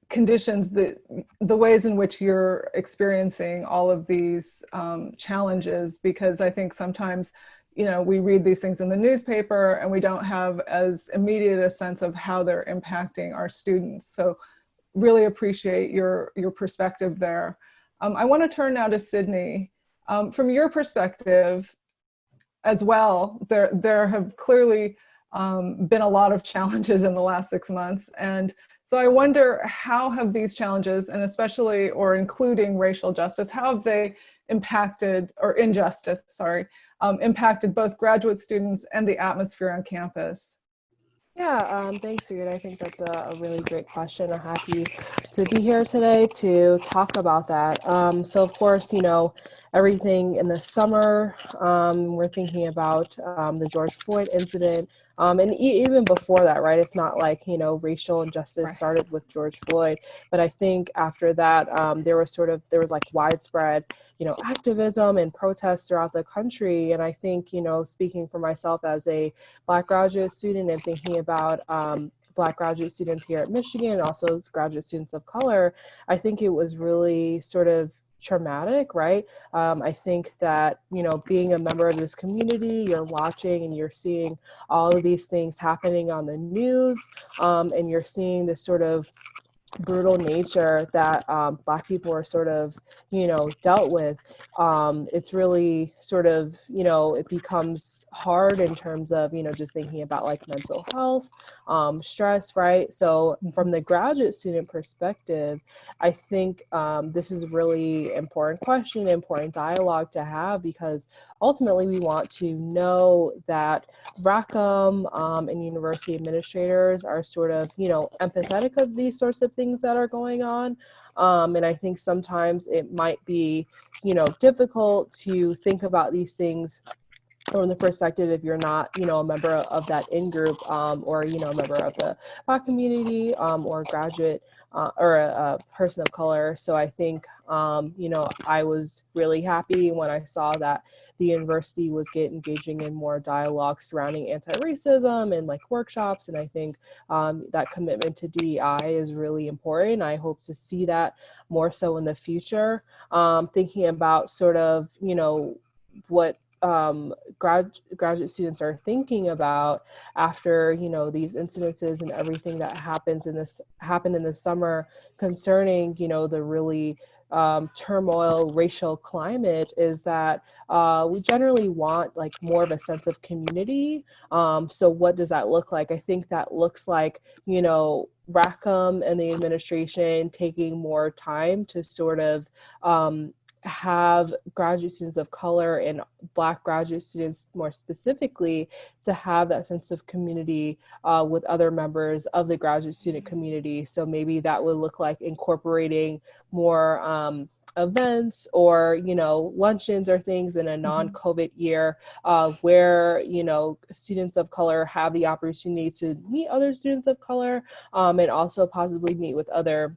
conditions, the, the ways in which you're experiencing all of these um, challenges, because I think sometimes you know, we read these things in the newspaper and we don't have as immediate a sense of how they're impacting our students. So really appreciate your, your perspective there. Um, I wanna turn now to Sydney. Um, from your perspective as well, there, there have clearly um, been a lot of challenges in the last six months. And so I wonder how have these challenges and especially or including racial justice, how have they impacted or injustice, sorry, um, impacted both graduate students and the atmosphere on campus? Yeah, um, thanks, Reed. I think that's a, a, really great question. I'm happy to be here today to talk about that. Um, so, of course, you know, everything in the summer, um, we're thinking about um, the George Floyd incident, um, and e even before that, right? It's not like, you know, racial injustice right. started with George Floyd. But I think after that, um, there was sort of, there was like widespread, you know, activism and protests throughout the country. And I think, you know, speaking for myself as a Black graduate student and thinking about um, Black graduate students here at Michigan and also graduate students of color, I think it was really sort of traumatic, right? Um, I think that, you know, being a member of this community, you're watching and you're seeing all of these things happening on the news um, and you're seeing this sort of brutal nature that um, black people are sort of you know dealt with um, it's really sort of you know it becomes hard in terms of you know just thinking about like mental health um, stress right so mm-hmm. from the graduate student perspective i think um, this is a really important question important dialogue to have because ultimately we want to know that rackham um, and university administrators are sort of you know empathetic of these sorts of things that are going on. Um, and I think sometimes it might be, you know, difficult to think about these things from the perspective if you're not, you know, a member of that in-group um, or, you know, a member of the Black community um, or graduate uh, or a, a, person of color. So I think, um, you know, I was really happy when I saw that the university was get engaging in more dialogue surrounding anti-racism and like workshops. And I think um, that commitment to DEI is really important. I hope to see that more so in the future. Um, thinking about sort of, you know, what um, grad, graduate students are thinking about after you know these incidences and everything that happens in this happened in the summer concerning you know the really um, turmoil racial climate is that uh, we generally want like more of a sense of community. Um, so what does that look like? I think that looks like you know rackham and the administration taking more time to sort of um, have graduate students of color and black graduate students more specifically to have that sense of community uh, with other members of the graduate student community so maybe that would look like incorporating more um, events or you know luncheons or things in a mm-hmm. non-covid year uh, where you know students of color have the opportunity to meet other students of color um, and also possibly meet with other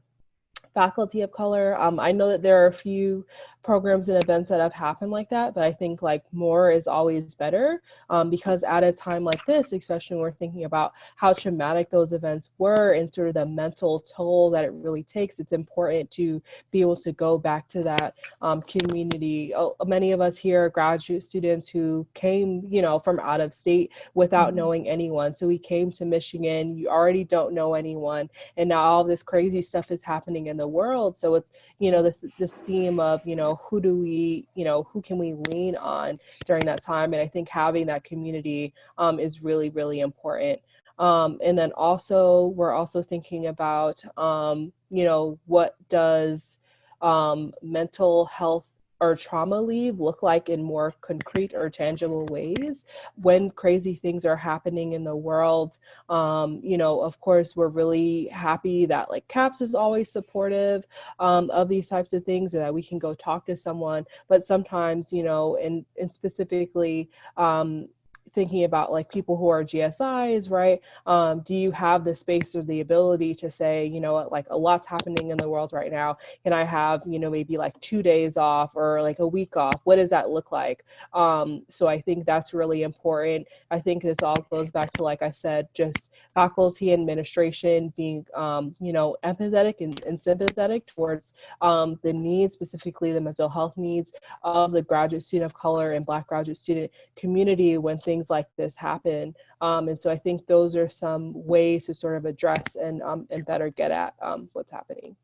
faculty of color. Um, I know that there are a few programs and events that have happened like that, but I think like more is always better um, because at a time like this, especially when we're thinking about how traumatic those events were and sort of the mental toll that it really takes, it's important to be able to go back to that um, community. Oh, many of us here are graduate students who came, you know, from out of state without mm -hmm. knowing anyone. So we came to Michigan, you already don't know anyone, and now all this crazy stuff is happening in the world. So it's, you know, this this theme of, you know, know, who do we, you know, who can we lean on during that time? And I think having that community um, is really, really important. Um, and then also, we're also thinking about, um, you know, what does um, mental health or trauma leave look like in more concrete or tangible ways when crazy things are happening in the world. Um, you know of course we're really happy that like caps is always supportive um, of these types of things and that we can go talk to someone but sometimes you know and and specifically um, thinking about like people who are GSIs, right? Um, do you have the space or the ability to say, you know, what, like a lot's happening in the world right now. Can I have, you know, maybe like two days off or like a week off? What does that look like? Um, so I think that's really important. I think this all goes back to, like I said, just faculty administration being, um, you know, empathetic and, and sympathetic towards um, the needs, specifically the mental health needs of the graduate student of color and Black graduate student community when things like this happen. Um, and so I think those are some ways to sort of address and, um, and better get at um, what's happening.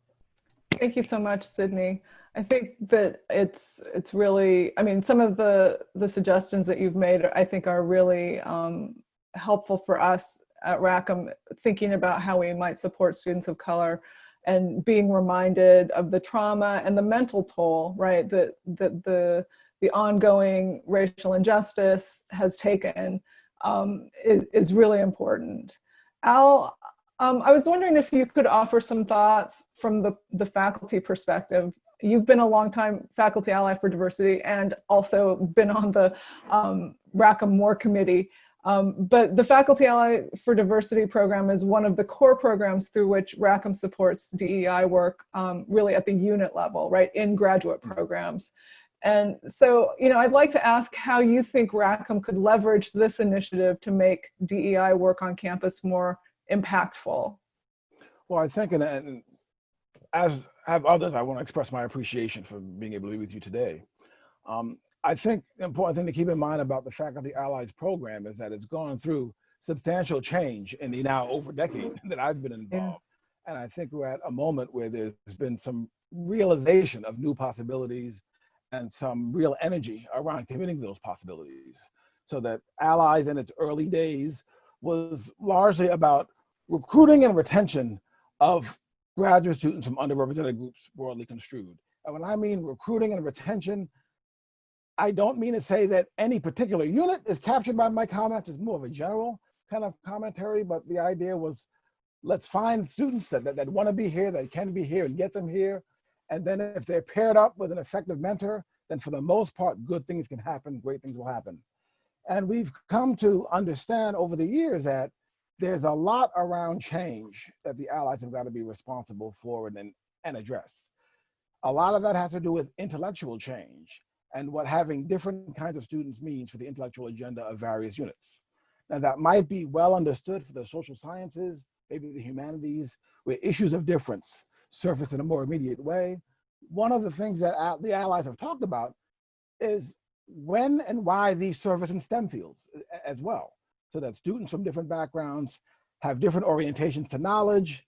Thank you so much, Sydney. I think that it's it's really, I mean, some of the the suggestions that you've made, I think are really um, helpful for us at Rackham, thinking about how we might support students of color and being reminded of the trauma and the mental toll, right, that, that the, the ongoing racial injustice has taken um, is, is really important. Al, um, I was wondering if you could offer some thoughts from the, the faculty perspective. You've been a longtime faculty ally for diversity and also been on the um, Rackham MORE Committee. Um, but the Faculty Ally for Diversity program is one of the core programs through which Rackham supports DEI work um, really at the unit level, right, in graduate programs. And so, you know, I'd like to ask how you think Rackham could leverage this initiative to make DEI work on campus more impactful. Well, I think, and, and as have others, I want to express my appreciation for being able to be with you today. Um, I think the important thing to keep in mind about the Faculty Allies program is that it's gone through substantial change in the now over decade that I've been involved. Yeah. And I think we're at a moment where there's been some realization of new possibilities and some real energy around committing to those possibilities. So that Allies in its early days was largely about recruiting and retention of graduate students from underrepresented groups broadly construed. And when I mean recruiting and retention, I don't mean to say that any particular unit is captured by my comments. It's more of a general kind of commentary, but the idea was let's find students that, that, that want to be here, that can be here and get them here. And then if they're paired up with an effective mentor, then for the most part, good things can happen, great things will happen. And we've come to understand over the years that there's a lot around change that the allies have got to be responsible for and, and address. A lot of that has to do with intellectual change and what having different kinds of students means for the intellectual agenda of various units. Now that might be well understood for the social sciences, maybe the humanities, where issues of difference surface in a more immediate way. One of the things that the allies have talked about is when and why these surface in STEM fields uh, as well, so that students from different backgrounds have different orientations to knowledge,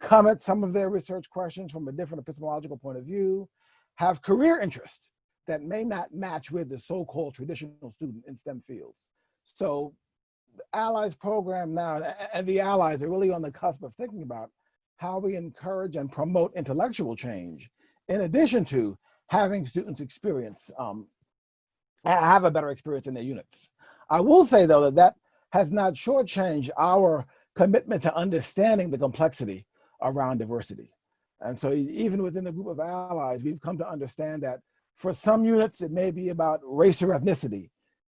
come at some of their research questions from a different epistemological point of view, have career interests that may not match with the so-called traditional student in STEM fields. So the Allies program now, and the Allies are really on the cusp of thinking about how we encourage and promote intellectual change, in addition to having students experience, um, have a better experience in their units. I will say though that that has not shortchanged our commitment to understanding the complexity around diversity. And so even within the group of allies, we've come to understand that for some units, it may be about race or ethnicity.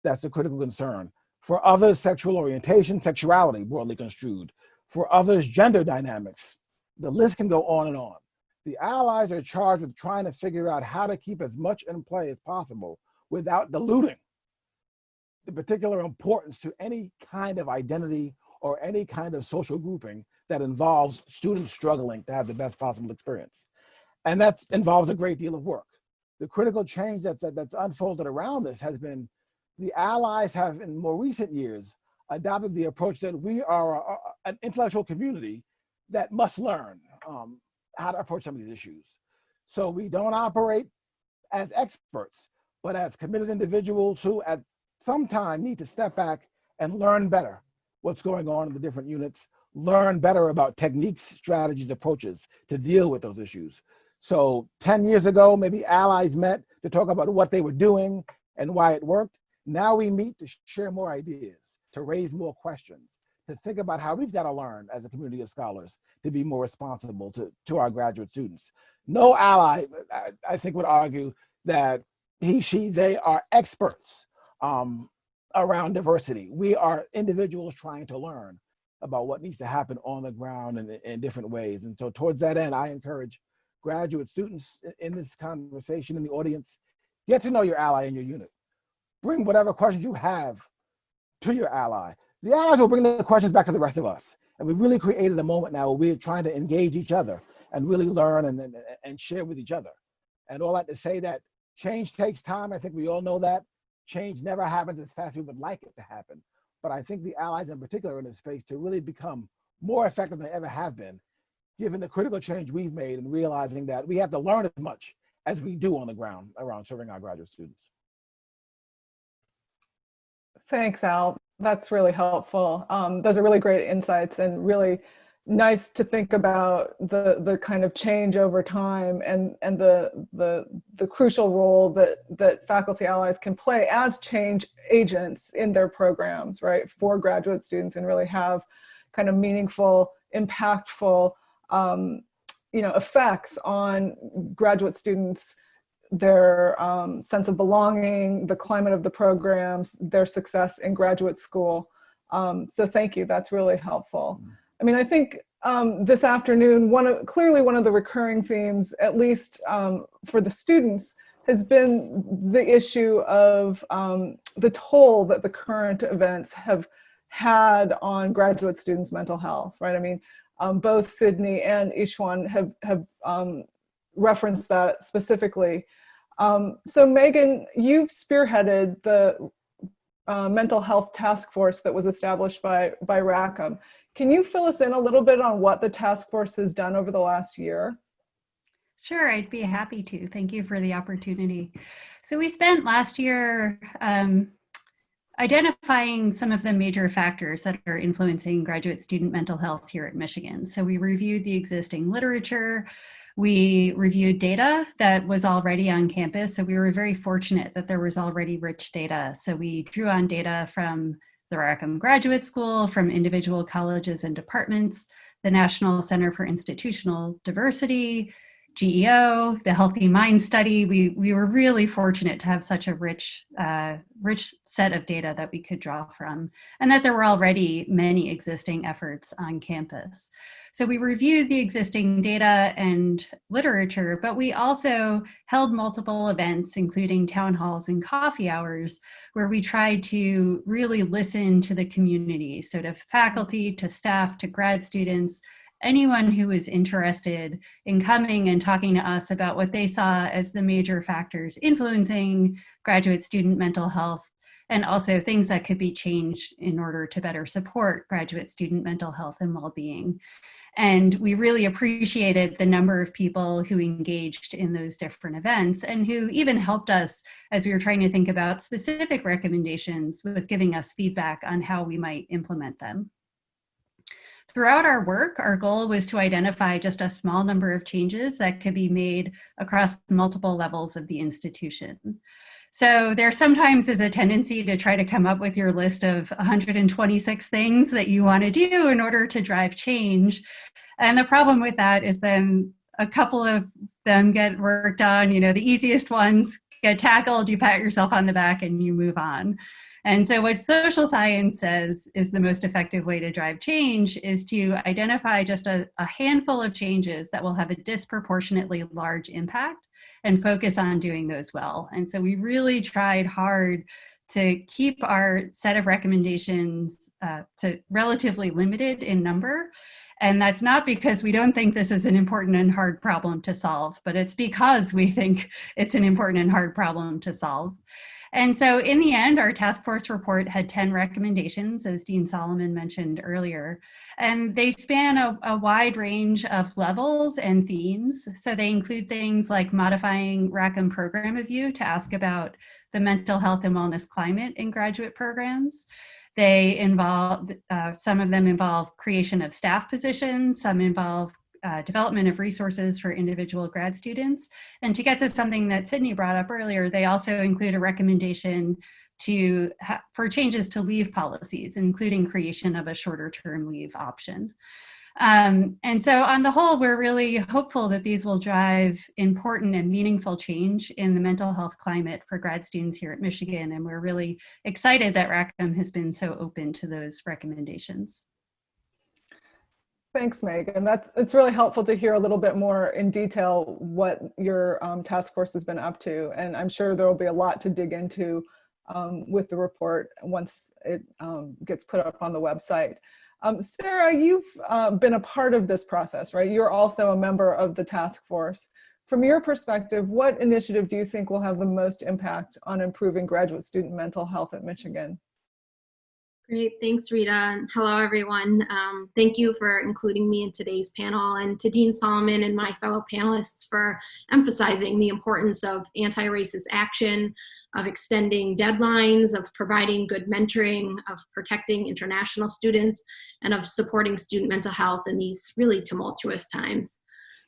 That's a critical concern. For others, sexual orientation, sexuality, broadly construed. For others, gender dynamics. The list can go on and on. The allies are charged with trying to figure out how to keep as much in play as possible without diluting the particular importance to any kind of identity or any kind of social grouping that involves students struggling to have the best possible experience. And that involves a great deal of work the critical change that's, that's unfolded around this has been the allies have in more recent years adopted the approach that we are a, an intellectual community that must learn um, how to approach some of these issues. So we don't operate as experts, but as committed individuals who at some time need to step back and learn better what's going on in the different units, learn better about techniques, strategies, approaches to deal with those issues. So 10 years ago, maybe allies met to talk about what they were doing and why it worked. Now we meet to share more ideas, to raise more questions, to think about how we've got to learn as a community of scholars to be more responsible to, to our graduate students. No ally, I, I think would argue that he, she, they are experts um, around diversity. We are individuals trying to learn about what needs to happen on the ground and in different ways. And so towards that end, I encourage graduate students in this conversation in the audience, get to know your ally in your unit. Bring whatever questions you have to your ally. The allies will bring the questions back to the rest of us. And we've really created a moment now where we're trying to engage each other and really learn and, and, and share with each other. And all that to say that change takes time. I think we all know that. Change never happens as fast as we would like it to happen. But I think the allies in particular in this space to really become more effective than they ever have been, given the critical change we've made and realizing that we have to learn as much as we do on the ground around serving our graduate students. Thanks, Al. That's really helpful. Um, those are really great insights and really nice to think about the the kind of change over time and and the the the crucial role that that faculty allies can play as change agents in their programs right for graduate students and really have kind of meaningful impactful um, you know effects on graduate students their um, sense of belonging, the climate of the programs, their success in graduate school. Um, so thank you, that's really helpful. I mean, I think um, this afternoon, one of, clearly one of the recurring themes, at least um, for the students, has been the issue of um, the toll that the current events have had on graduate students' mental health, right? I mean, um, both Sydney and Yixuan have, have referenced that specifically. Um, so Megan, you've spearheaded the uh, mental health task force that was established by, by Rackham. Can you fill us in a little bit on what the task force has done over the last year? Sure, I'd be happy to. Thank you for the opportunity. So we spent last year um, identifying some of the major factors that are influencing graduate student mental health here at Michigan. So we reviewed the existing literature, we reviewed data that was already on campus. So we were very fortunate that there was already rich data. So we drew on data from the Rackham Graduate School, from individual colleges and departments, the National Center for Institutional Diversity, GEO, the Healthy Mind Study. We, we were really fortunate to have such a rich, uh, rich set of data that we could draw from, and that there were already many existing efforts on campus. So we reviewed the existing data and literature, but we also held multiple events, including town halls and coffee hours, where we tried to really listen to the community. So to faculty, to staff, to grad students, anyone who was interested in coming and talking to us about what they saw as the major factors influencing graduate student mental health and also things that could be changed in order to better support graduate student mental health and well-being. And we really appreciated the number of people who engaged in those different events and who even helped us as we were trying to think about specific recommendations with giving us feedback on how we might implement them. Throughout our work, our goal was to identify just a small number of changes that could be made across multiple levels of the institution. So there sometimes is a tendency to try to come up with your list of 126 things that you want to do in order to drive change. And the problem with that is then a couple of them get worked on, you know, the easiest ones get tackled, you pat yourself on the back and you move on. And so what social science says is the most effective way to drive change is to identify just a, a handful of changes that will have a disproportionately large impact and focus on doing those well. And so we really tried hard to keep our set of recommendations uh, to relatively limited in number. And that's not because we don't think this is an important and hard problem to solve, but it's because we think it's an important and hard problem to solve. And so in the end, our task force report had 10 recommendations, as Dean Solomon mentioned earlier, and they span a, a, wide range of levels and themes. So they include things like modifying Rackham program review to ask about the mental health and wellness climate in graduate programs. They involve, uh, some of them involve creation of staff positions, some involve uh, development of resources for individual grad students. And to get to something that Sydney brought up earlier, they also include a recommendation to for changes to leave policies, including creation of a shorter term leave option. Um, and so on the whole, we're really hopeful that these will drive important and meaningful change in the mental health climate for grad students here at Michigan. And we're really excited that Rackham has been so open to those recommendations. Thanks, Megan. That's it's really helpful to hear a little bit more in detail what your um, task force has been up to. And I'm sure there will be a lot to dig into um, with the report once it um, gets put up on the website. Um, Sarah, you've uh, been a part of this process, right? You're also a member of the task force. From your perspective, what initiative do you think will have the most impact on improving graduate student mental health at Michigan? Great, thanks Rita, hello everyone. Um, thank you for including me in today's panel and to Dean Solomon and my fellow panelists for emphasizing the importance of anti-racist action, of extending deadlines, of providing good mentoring, of protecting international students, and of supporting student mental health in these really tumultuous times.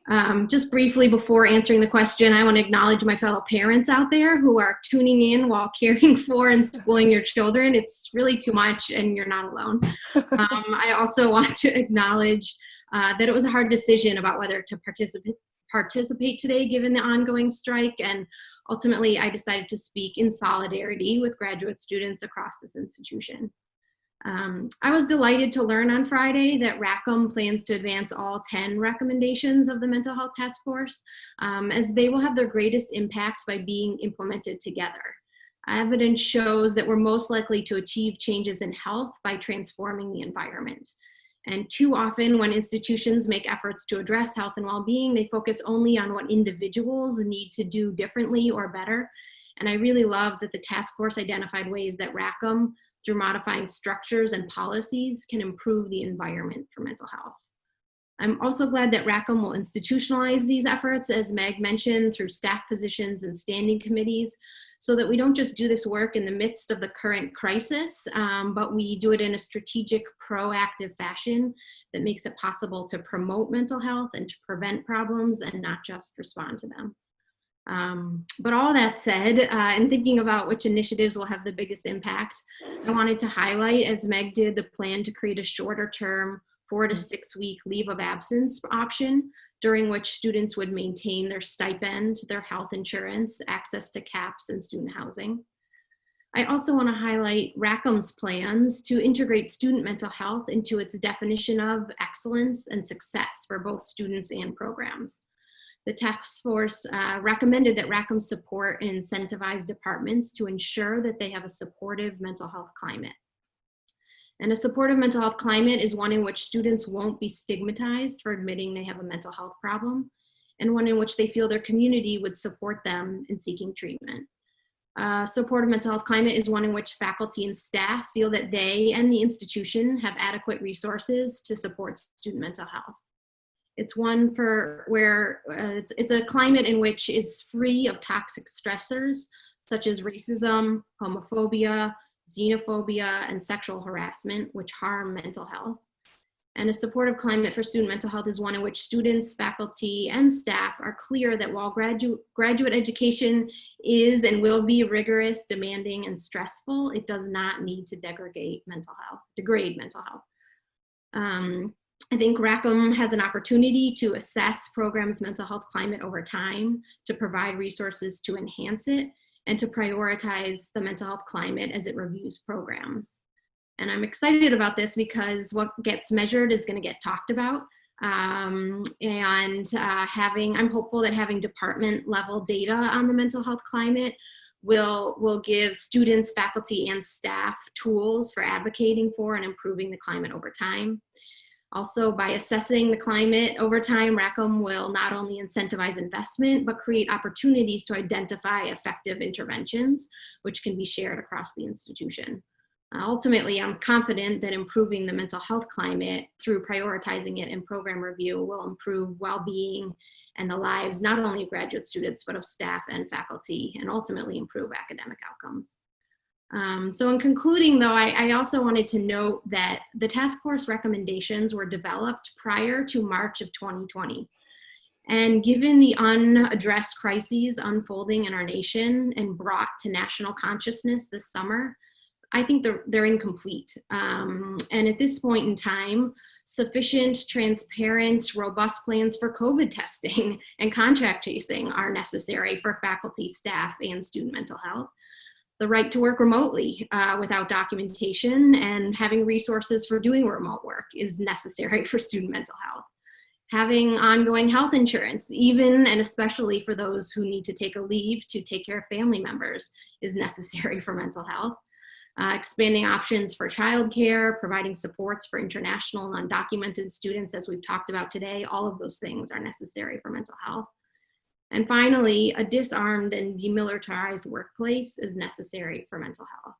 Um, just briefly before answering the question, I want to acknowledge my fellow parents out there who are tuning in while caring for and schooling your children. It's really too much and you're not alone. Um, I also want to acknowledge uh, that it was a hard decision about whether to participate participate today given the ongoing strike and ultimately I decided to speak in solidarity with graduate students across this institution. Um, I was delighted to learn on Friday that Rackham plans to advance all 10 recommendations of the Mental Health Task Force, um, as they will have their greatest impact by being implemented together. Evidence shows that we're most likely to achieve changes in health by transforming the environment. And too often when institutions make efforts to address health and well-being, they focus only on what individuals need to do differently or better. And I really love that the task force identified ways that Rackham through modifying structures and policies can improve the environment for mental health. I'm also glad that Rackham will institutionalize these efforts, as Meg mentioned, through staff positions and standing committees, so that we don't just do this work in the midst of the current crisis, um, but we do it in a strategic, proactive fashion that makes it possible to promote mental health and to prevent problems and not just respond to them. Um, but all that said, uh, in thinking about which initiatives will have the biggest impact, I wanted to highlight, as Meg did, the plan to create a shorter term, four to six week leave of absence option, during which students would maintain their stipend, their health insurance, access to CAPS and student housing. I also want to highlight Rackham's plans to integrate student mental health into its definition of excellence and success for both students and programs the task force uh, recommended that Rackham support and incentivize departments to ensure that they have a supportive mental health climate. And a supportive mental health climate is one in which students won't be stigmatized for admitting they have a mental health problem, and one in which they feel their community would support them in seeking treatment. Uh, supportive mental health climate is one in which faculty and staff feel that they and the institution have adequate resources to support student mental health. It's one for where uh, it's, it's a climate in which is free of toxic stressors such as racism, homophobia, xenophobia, and sexual harassment, which harm mental health. And a supportive climate for student mental health is one in which students, faculty, and staff are clear that while gradu graduate education is and will be rigorous, demanding, and stressful, it does not need to degrade mental health, degrade mental health. Um, I think Rackham has an opportunity to assess programs' mental health climate over time, to provide resources to enhance it, and to prioritize the mental health climate as it reviews programs. And I'm excited about this because what gets measured is gonna get talked about. Um, and uh, having, I'm hopeful that having department level data on the mental health climate will, will give students, faculty, and staff tools for advocating for and improving the climate over time. Also, by assessing the climate over time, Rackham will not only incentivize investment, but create opportunities to identify effective interventions, which can be shared across the institution. Uh, ultimately, I'm confident that improving the mental health climate through prioritizing it in program review will improve well-being and the lives not only of graduate students, but of staff and faculty, and ultimately improve academic outcomes. Um, so in concluding though, I, I, also wanted to note that the task force recommendations were developed prior to March of 2020. And given the unaddressed crises unfolding in our nation and brought to national consciousness this summer, I think they're, they're incomplete. Um, and at this point in time, Sufficient, transparent, robust plans for COVID testing and contact tracing are necessary for faculty, staff, and student mental health the right to work remotely uh, without documentation and having resources for doing remote work is necessary for student mental health. Having ongoing health insurance, even and especially for those who need to take a leave to take care of family members is necessary for mental health. Uh, expanding options for childcare, providing supports for international and undocumented students as we've talked about today, all of those things are necessary for mental health. And finally, a disarmed and demilitarized workplace is necessary for mental health.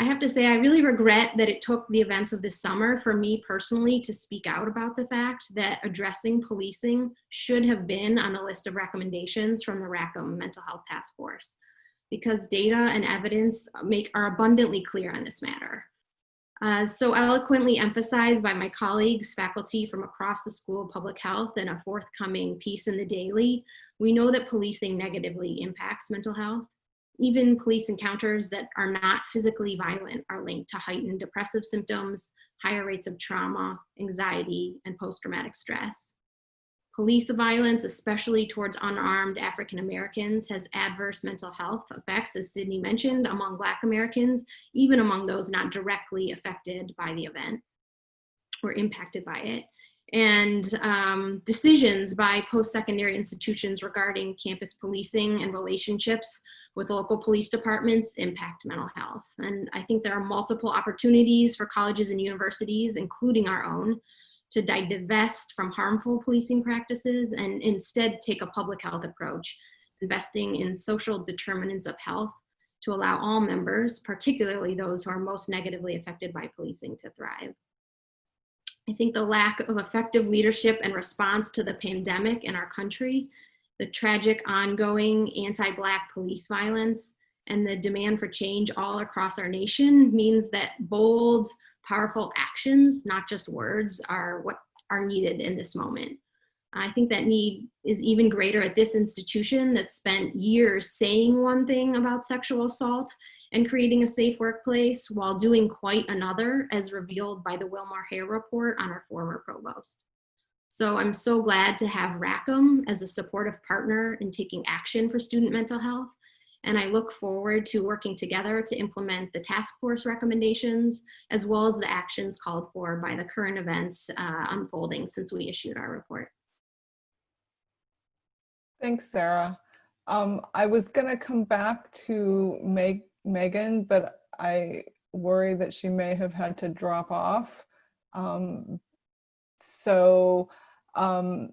I have to say, I really regret that it took the events of this summer for me personally to speak out about the fact that addressing policing should have been on the list of recommendations from the Rackham Mental Health Task Force because data and evidence make are abundantly clear on this matter. Uh, so eloquently emphasized by my colleagues, faculty from across the School of Public Health and a forthcoming piece in the Daily, we know that policing negatively impacts mental health. Even police encounters that are not physically violent are linked to heightened depressive symptoms, higher rates of trauma, anxiety, and post-traumatic stress. Police violence, especially towards unarmed African Americans, has adverse mental health effects, as Sydney mentioned, among Black Americans, even among those not directly affected by the event or impacted by it and um, decisions by post-secondary institutions regarding campus policing and relationships with local police departments impact mental health. And I think there are multiple opportunities for colleges and universities, including our own, to divest from harmful policing practices and instead take a public health approach, investing in social determinants of health to allow all members, particularly those who are most negatively affected by policing to thrive. I think the lack of effective leadership and response to the pandemic in our country, the tragic ongoing anti-Black police violence, and the demand for change all across our nation means that bold, powerful actions, not just words, are what are needed in this moment. I think that need is even greater at this institution that spent years saying one thing about sexual assault and creating a safe workplace while doing quite another as revealed by the WilmerHale report on our former provost. So I'm so glad to have Rackham as a supportive partner in taking action for student mental health. And I look forward to working together to implement the task force recommendations, as well as the actions called for by the current events uh, unfolding since we issued our report. Thanks, Sarah. Um, I was going to come back to make Megan, but I worry that she may have had to drop off. Um, so, um,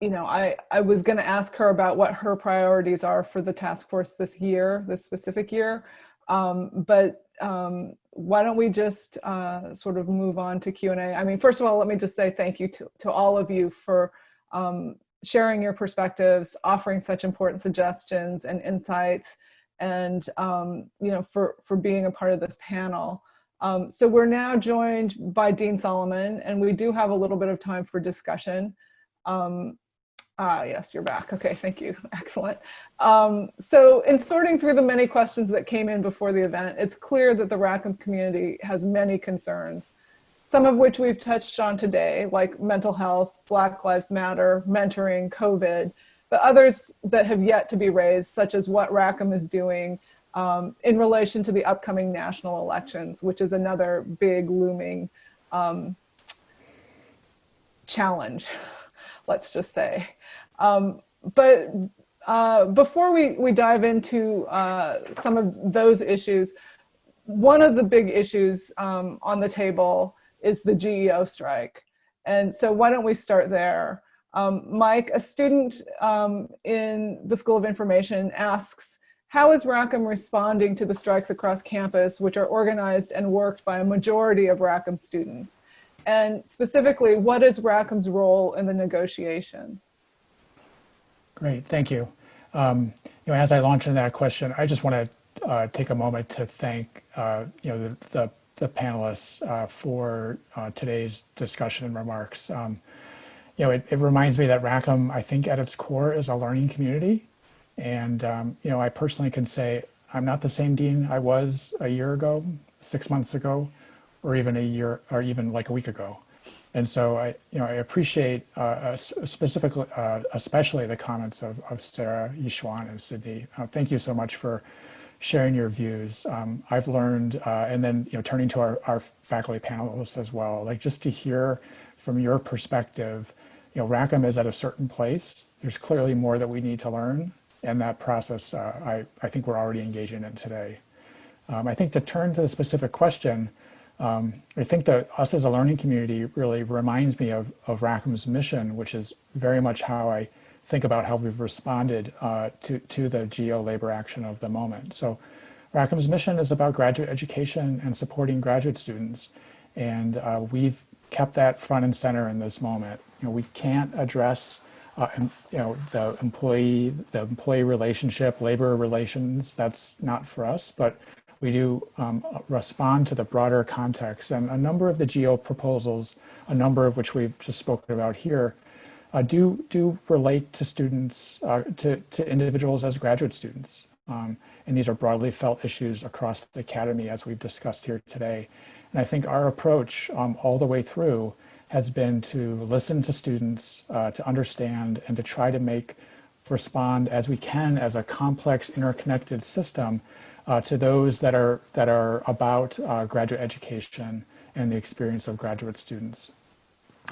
you know, I, I was going to ask her about what her priorities are for the task force this year, this specific year. Um, but um, why don't we just uh, sort of move on to Q&A. I mean, first of all, let me just say thank you to, to all of you for um, sharing your perspectives, offering such important suggestions and insights and um, you know for for being a part of this panel. Um, so we're now joined by Dean Solomon, and we do have a little bit of time for discussion. Um, ah, yes, you're back. Okay, thank you. Excellent. Um, so in sorting through the many questions that came in before the event, it's clear that the Rackham community has many concerns, some of which we've touched on today, like mental health, Black Lives Matter, mentoring, COVID, but others that have yet to be raised, such as what Rackham is doing um, in relation to the upcoming national elections, which is another big looming um, challenge, let's just say. Um, but uh, before we, we dive into uh, some of those issues, one of the big issues um, on the table is the GEO strike. And so why don't we start there? Um, Mike, a student um, in the School of Information asks, how is Rackham responding to the strikes across campus, which are organized and worked by a majority of Rackham students? And specifically, what is Rackham's role in the negotiations? Great, thank you. Um, you know, as I launch into that question, I just want to uh, take a moment to thank uh, you know the, the, the panelists uh, for uh, today's discussion and remarks. Um, you know, it, it reminds me that Rackham, I think at its core is a learning community. And, um, you know, I personally can say I'm not the same dean I was a year ago, six months ago, or even a year, or even like a week ago. And so I, you know, I appreciate uh, specifically, uh, especially the comments of, of Sarah, Yixuan, and Sydney. Uh, thank you so much for sharing your views. Um, I've learned, uh, and then, you know, turning to our, our faculty panelists as well, like just to hear from your perspective, you know, Rackham is at a certain place. There's clearly more that we need to learn. And that process, uh, I, I think we're already engaging in today. Um, I think to turn to the specific question, um, I think that us as a learning community really reminds me of, of Rackham's mission, which is very much how I think about how we've responded uh, to, to the GEO labor action of the moment. So Rackham's mission is about graduate education and supporting graduate students. And uh, we've kept that front and center in this moment. Know, we can't address uh, you know, the employee, the employee relationship, labor relations, that's not for us, but we do um, respond to the broader context. And a number of the GEO proposals, a number of which we've just spoken about here, uh, do, do relate to students, uh, to, to individuals as graduate students. Um, and these are broadly felt issues across the academy as we've discussed here today. And I think our approach um, all the way through has been to listen to students, uh, to understand and to try to make respond as we can as a complex interconnected system uh, to those that are, that are about uh, graduate education and the experience of graduate students.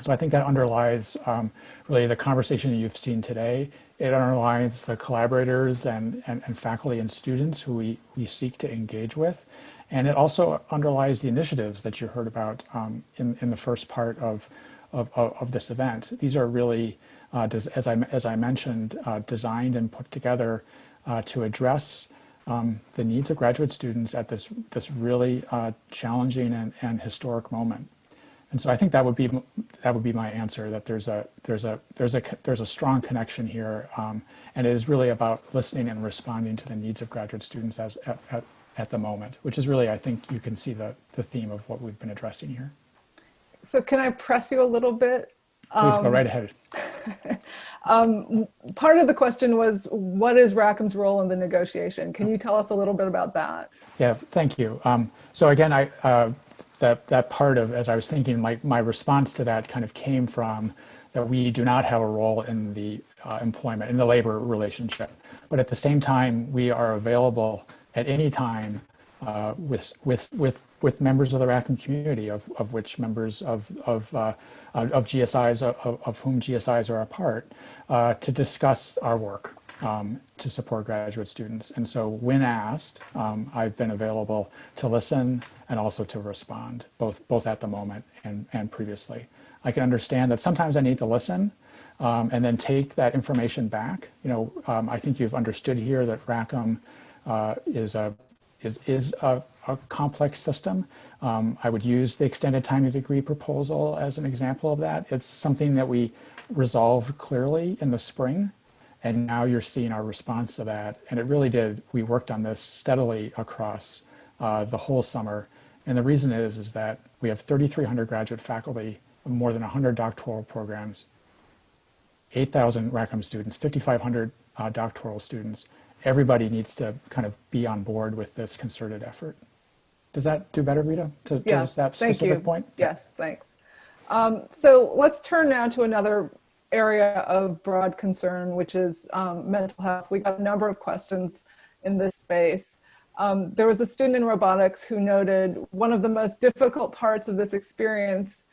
So I think that underlies um, really the conversation you've seen today. It underlines the collaborators and, and, and, faculty and students who we, we seek to engage with. And it also underlies the initiatives that you heard about um, in, in the first part of, of, of this event. These are really, uh, as, I, as I mentioned, uh, designed and put together uh, to address um, the needs of graduate students at this, this really uh, challenging and, and historic moment. And so I think that would be that would be my answer. That there's a there's a there's a there's a strong connection here, um, and it is really about listening and responding to the needs of graduate students as at, at, at the moment, which is really I think you can see the the theme of what we've been addressing here. So can I press you a little bit? Please um, go right ahead. um, part of the question was, what is Rackham's role in the negotiation? Can you tell us a little bit about that? Yeah, thank you. Um, so again, I uh, that that part of as I was thinking, my my response to that kind of came from that we do not have a role in the uh, employment in the labor relationship, but at the same time, we are available at any time uh, with with with with members of the Rackham community, of of which members of of uh, of GSIs, of, of, whom GSIs are a part, uh, to discuss our work um, to support graduate students. And so when asked, um, I've been available to listen and also to respond, both, both at the moment and, and previously. I can understand that sometimes I need to listen um, and then take that information back. You know, um, I think you've understood here that Rackham uh, is a is, is a, a complex system. Um, I would use the extended time to degree proposal as an example of that. It's something that we resolved clearly in the spring, and now you're seeing our response to that. And it really did, we worked on this steadily across uh, the whole summer. And the reason is, is that we have 3,300 graduate faculty, more than 100 doctoral programs, 8,000 Rackham students, 5,500 uh, doctoral students. Everybody needs to kind of be on board with this concerted effort. Does that do better, Rita, to address that specific you. point? Yes, thanks. Um, so let's turn now to another area of broad concern, which is um, mental health. We got a number of questions in this space. Um, there was a student in robotics who noted one of the most difficult parts of this experience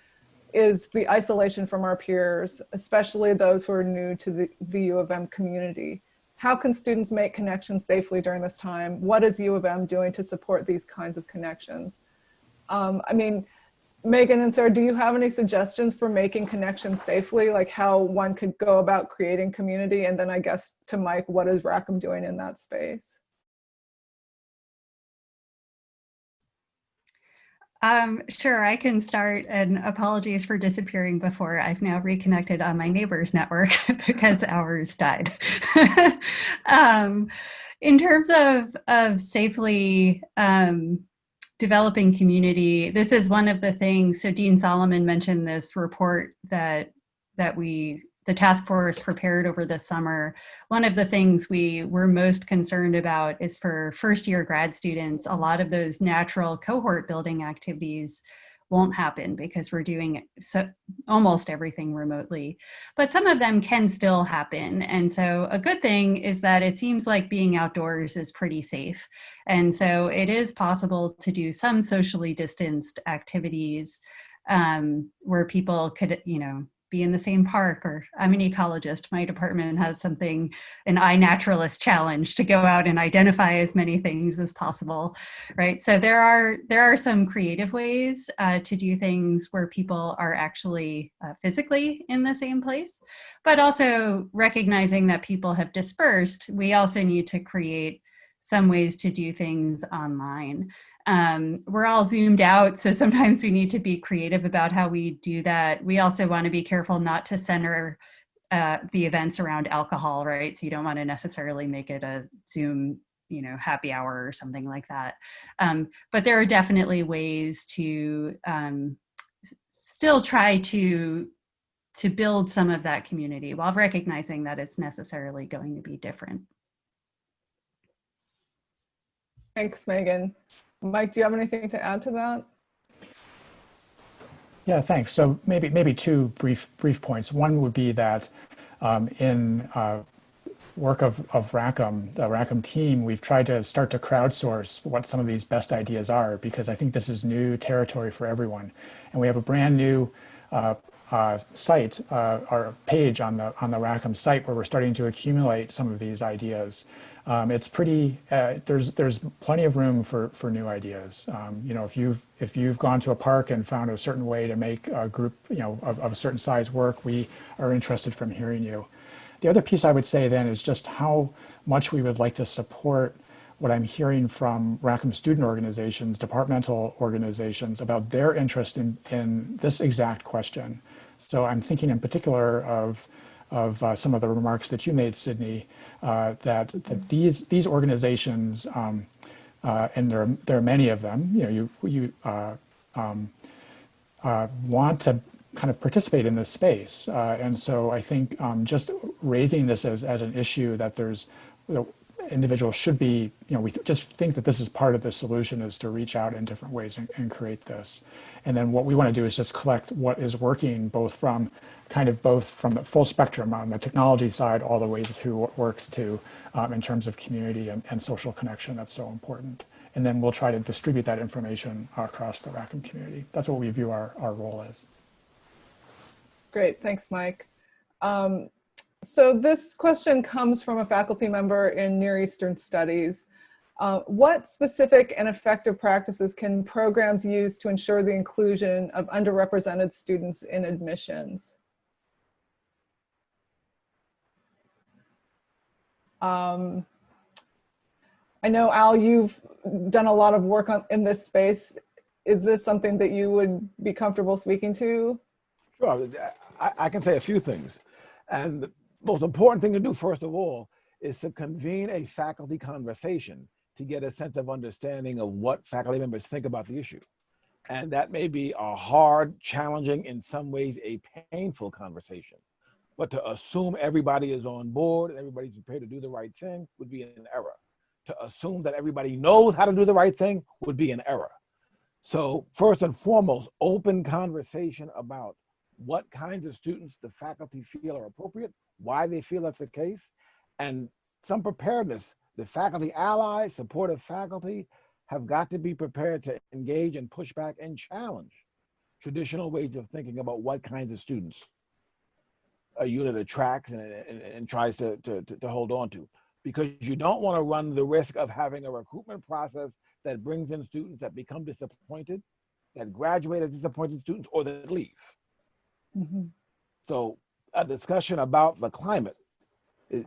is the isolation from our peers, especially those who are new to the, the U of M community. How can students make connections safely during this time? What is U of M doing to support these kinds of connections? Um, I mean, Megan and Sarah, do you have any suggestions for making connections safely, like how one could go about creating community? And then I guess to Mike, what is Rackham doing in that space? Um, sure, I can start and apologies for disappearing before. I've now reconnected on my neighbor's network because ours died. um, in terms of, of safely um, developing community, this is one of the things, so Dean Solomon mentioned this report that, that we the task force prepared over the summer, one of the things we were most concerned about is for first year grad students, a lot of those natural cohort building activities won't happen because we're doing so almost everything remotely. But some of them can still happen. And so a good thing is that it seems like being outdoors is pretty safe. And so it is possible to do some socially distanced activities um, where people could, you know, be in the same park or I'm an ecologist. My department has something, an iNaturalist challenge to go out and identify as many things as possible, right? So there are, there are some creative ways uh, to do things where people are actually uh, physically in the same place, but also recognizing that people have dispersed, we also need to create some ways to do things online um, we're all zoomed out, so sometimes we need to be creative about how we do that. We also want to be careful not to center uh, the events around alcohol, right? So you don't want to necessarily make it a Zoom, you know, happy hour or something like that. Um, but there are definitely ways to um, still try to to build some of that community while recognizing that it's necessarily going to be different. Thanks, Megan. Mike, do you have anything to add to that? Yeah, thanks. So maybe maybe two brief brief points. One would be that um, in uh, work of, of Rackham, the Rackham team, we've tried to start to crowdsource what some of these best ideas are because I think this is new territory for everyone. And we have a brand new uh, uh, site, uh, our page on the on the Rackham site where we're starting to accumulate some of these ideas um, it's pretty, uh, there's, there's plenty of room for, for new ideas. Um, you know, if you've, if you've gone to a park and found a certain way to make a group, you know, of, of a certain size work, we are interested from hearing you. The other piece I would say then is just how much we would like to support what I'm hearing from Rackham student organizations, departmental organizations about their interest in, in this exact question. So I'm thinking in particular of, of uh, some of the remarks that you made, Sydney, uh, that, that these, these organizations, um, uh, and there are, there are many of them, you know, you, you uh, um, uh, want to kind of participate in this space. Uh, and so I think um, just raising this as, as an issue that there's, you know, individuals should be, you know, we just think that this is part of the solution is to reach out in different ways and, and create this. And then what we want to do is just collect what is working both from kind of both from the full spectrum on the technology side all the way to what works to um, in terms of community and, and, social connection that's so important. And then we'll try to distribute that information across the Rackham community. That's what we view our, our role as. Great, thanks, Mike. Um, so this question comes from a faculty member in Near Eastern Studies. Uh, what specific and effective practices can programs use to ensure the inclusion of underrepresented students in admissions? Um, I know, Al, you've done a lot of work on, in this space. Is this something that you would be comfortable speaking to? Sure, I, I can say a few things. And the most important thing to do, first of all, is to convene a faculty conversation to get a sense of understanding of what faculty members think about the issue. And that may be a hard, challenging, in some ways, a painful conversation. But to assume everybody is on board and everybody's prepared to do the right thing would be an error. To assume that everybody knows how to do the right thing would be an error. So first and foremost, open conversation about what kinds of students the faculty feel are appropriate, why they feel that's the case, and some preparedness. The faculty allies, supportive faculty have got to be prepared to engage and push back and challenge traditional ways of thinking about what kinds of students a unit attracts and, and, and tries to, to, to hold on to because you don't want to run the risk of having a recruitment process that brings in students that become disappointed, that graduate as disappointed students, or that leave. Mm -hmm. So a discussion about the climate is,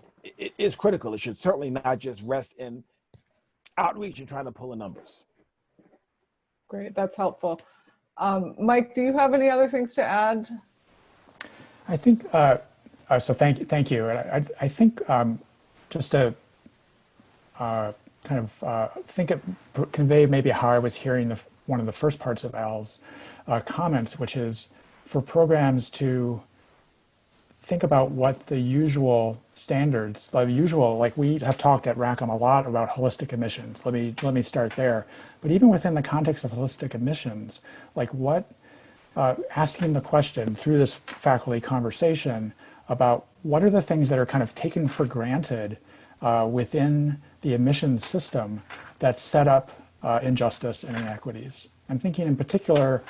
is critical. It should certainly not just rest in outreach and trying to pull the numbers. Great, that's helpful. Um, Mike, do you have any other things to add? I think, uh, uh, so thank you. Thank you. I, I think um, just to uh, kind of uh, think it, convey maybe how I was hearing the, one of the first parts of Al's uh, comments, which is for programs to think about what the usual standards, the usual, like we have talked at Rackham a lot about holistic admissions. Let me, let me start there. But even within the context of holistic admissions, like what, uh, asking the question through this faculty conversation about what are the things that are kind of taken for granted uh, within the admissions system that set up uh, injustice and inequities. I'm thinking in particular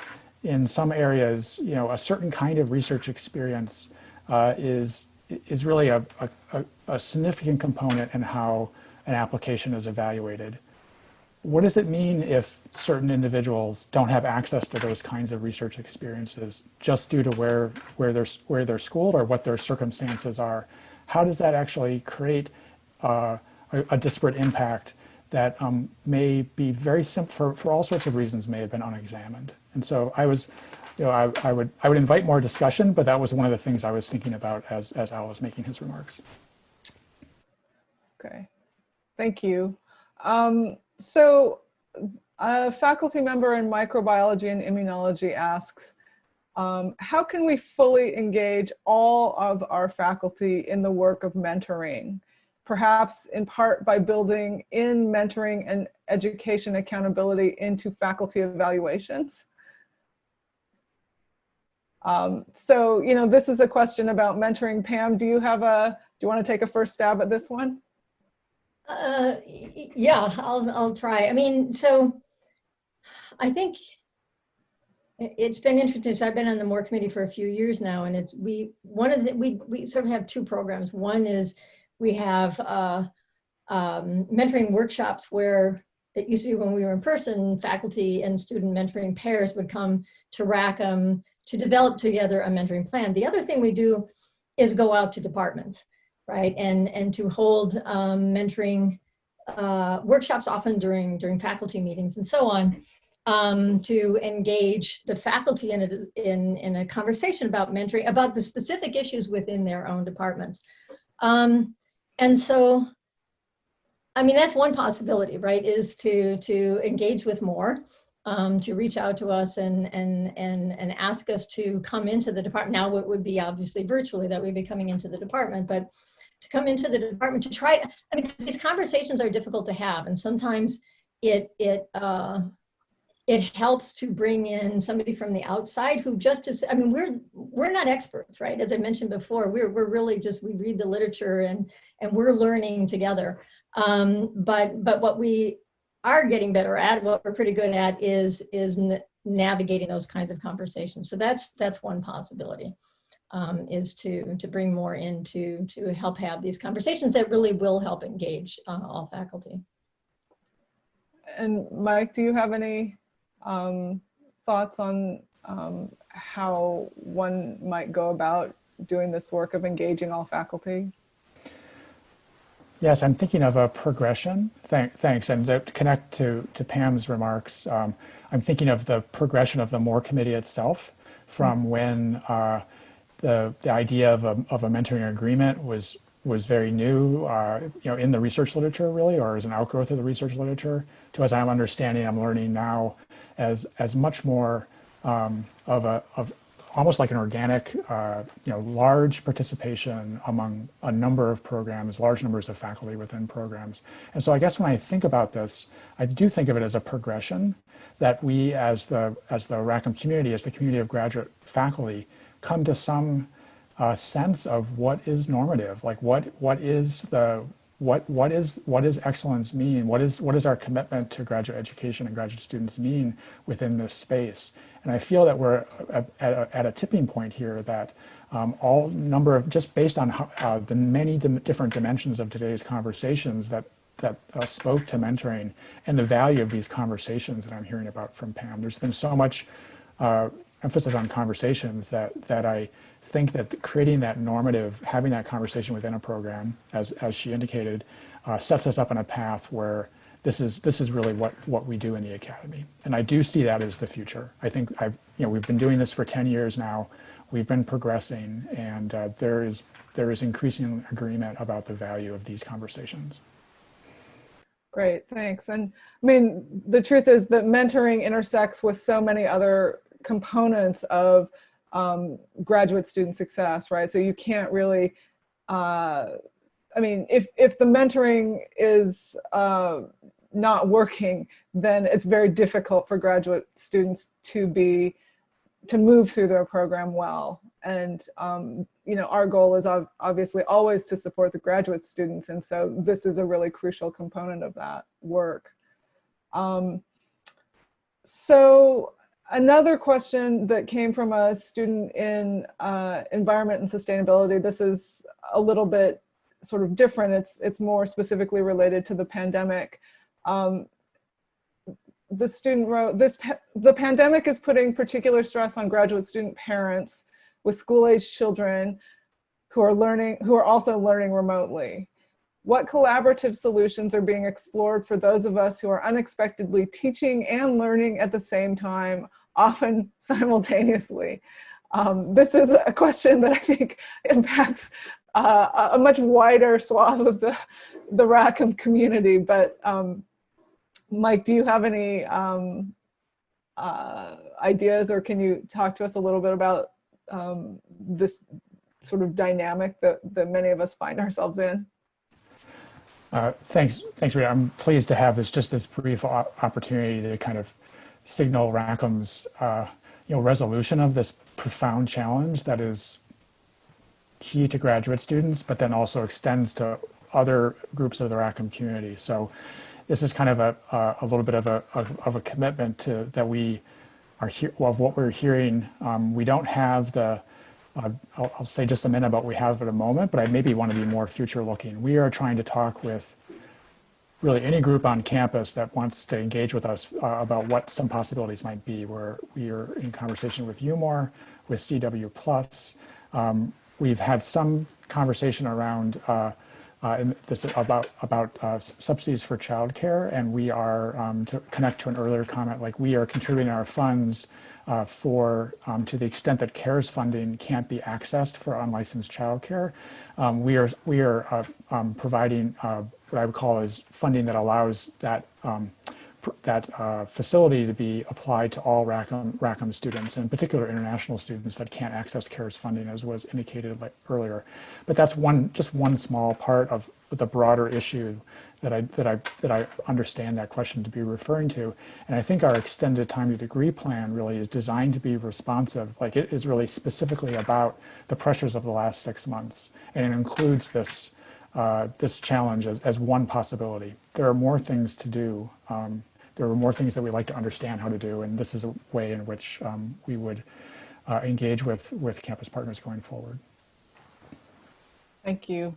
in some areas, you know, a certain kind of research experience uh, is is really a, a, a, significant component in how an application is evaluated. What does it mean if certain individuals don't have access to those kinds of research experiences just due to where, where, they're, where they're schooled or what their circumstances are? How does that actually create uh, a, a, disparate impact that um, may be very simple, for, for all sorts of reasons, may have been unexamined? And so I was you know, I, I, would I would invite more discussion, but that was one of the things I was thinking about as as Al was making his remarks. Okay, thank you. Um, so a faculty member in microbiology and immunology asks, um, how can we fully engage all of our faculty in the work of mentoring? Perhaps in part by building in mentoring and education accountability into faculty evaluations? Um, so, you know, this is a question about mentoring. Pam, do you have a, do you want to take a first stab at this one? Uh, yeah, I'll, I'll try. I mean, so I think it's been interesting. So I've been on the MORE committee for a few years now, and it's we one of the we we sort of have two programs. One is we have uh, um, mentoring workshops where it used to be when we were in person, faculty and student mentoring pairs would come to Rackham to develop together a mentoring plan. The other thing we do is go out to departments, right? And, and to hold um, mentoring uh, workshops often during, during faculty meetings and so on um, to engage the faculty in a, in, in a conversation about mentoring, about the specific issues within their own departments. Um, and so, I mean, that's one possibility, right, is to, to engage with MORE um, to reach out to us and, and, and, and ask us to come into the department. Now it would be obviously virtually that we'd be coming into the department, but to come into the department to try to, I mean, these conversations are difficult to have and sometimes it, it, uh, it helps to bring in somebody from the outside who just is, I mean, we're, we're not experts, right? As I mentioned before, we're, we're really just, we read the literature and, and we're learning together. Um, but, but what we are getting better at, what we're pretty good at is, is navigating those kinds of conversations. So that's, that's one possibility. Um, is to to bring MORE in to to help have these conversations that really will help engage uh, all faculty. And Mike, do you have any um, thoughts on um, how one might go about doing this work of engaging all faculty? Yes, I'm thinking of a progression. Thank, thanks. And to connect to, to Pam's remarks, um, I'm thinking of the progression of the MORE committee itself from mm-hmm. when uh, the, the idea of a, of a mentoring agreement was was very new, uh, you know, in the research literature really, or as an outgrowth of the research literature, to as I'm understanding, I'm learning now as as much more um, of a of almost like an organic, uh, you know, large participation among a number of programs, large numbers of faculty within programs. And so I guess when I think about this, I do think of it as a progression that we as the, as the Rackham community, as the community of graduate faculty, come to some uh, sense of what is normative, like what, what is the, what, what is, what is excellence mean? What is, what is our commitment to graduate education and graduate students mean within this space? And I feel that we're at a, at a tipping point here that um, all number of, just based on how, uh, the many dim different dimensions of today's conversations that, that uh, spoke to mentoring and the value of these conversations that I'm hearing about from Pam. There's been so much uh, emphasis on conversations that, that I think that creating that normative, having that conversation within a program, as, as she indicated, uh, sets us up on a path where this is this is really what what we do in the academy. And i do see that as the future. I think i've you know we've been doing this for 10 years now. We've been progressing and uh, there is there is increasing agreement about the value of these conversations. Great thanks. And i mean the truth is that mentoring intersects with so many other components of um, graduate student success, right? So you can't really, uh, I mean, if, if the mentoring is uh, not working, then it's very difficult for graduate students to be, to move through their program well. And, um, you know, our goal is obviously always to support the graduate students. And so this is a really crucial component of that work. Um, so another question that came from a student in uh, environment and sustainability, this is a little bit sort of different. It's, it's more specifically related to the pandemic. Um, the student wrote, this, the pandemic is putting particular stress on graduate student parents with school-age children who are learning, who are also learning remotely. What collaborative solutions are being explored for those of us who are unexpectedly teaching and learning at the same time, often simultaneously? Um, this is a question that I think impacts uh, a much wider swath of the, the Rackham community, but um, Mike, do you have any um, uh, ideas or can you talk to us a little bit about um, this sort of dynamic that, that many of us find ourselves in? Uh, thanks, thanks, Rita. I'm pleased to have this just this brief opportunity to kind of signal Rackham's uh, you know resolution of this profound challenge that is key to graduate students, but then also extends to other groups of the Rackham community. So this is kind of a, a, little bit of a, of a commitment to that we are here well, of what we're hearing. Um, we don't have the I'll, I'll, say just a minute about what we have at a moment, but I maybe want to be more future looking. We are trying to talk with really any group on campus that wants to engage with us uh, about what some possibilities might be. Where we are in conversation with UMOR, with CW Plus. Um, we've had some conversation around uh, uh, this about about uh, subsidies for childcare, and we are um, to connect to an earlier comment. Like we are contributing our funds uh, for um, to the extent that CARES funding can't be accessed for unlicensed childcare. Um, we are we are uh, um, providing uh, what I would call is funding that allows that um, that uh, facility to be applied to all Rackham, Rackham students, and in particular international students that can't access CARES funding as was indicated earlier. But that's one just one small part of the broader issue that I, that, I, that I understand that question to be referring to. And I think our extended time to degree plan really is designed to be responsive. Like it is really specifically about the pressures of the last six months. And it includes this, uh, this challenge as, as one possibility. There are more things to do. Um, there are more things that we like to understand how to do. And this is a way in which um, we would uh, engage with, with campus partners going forward. Thank you.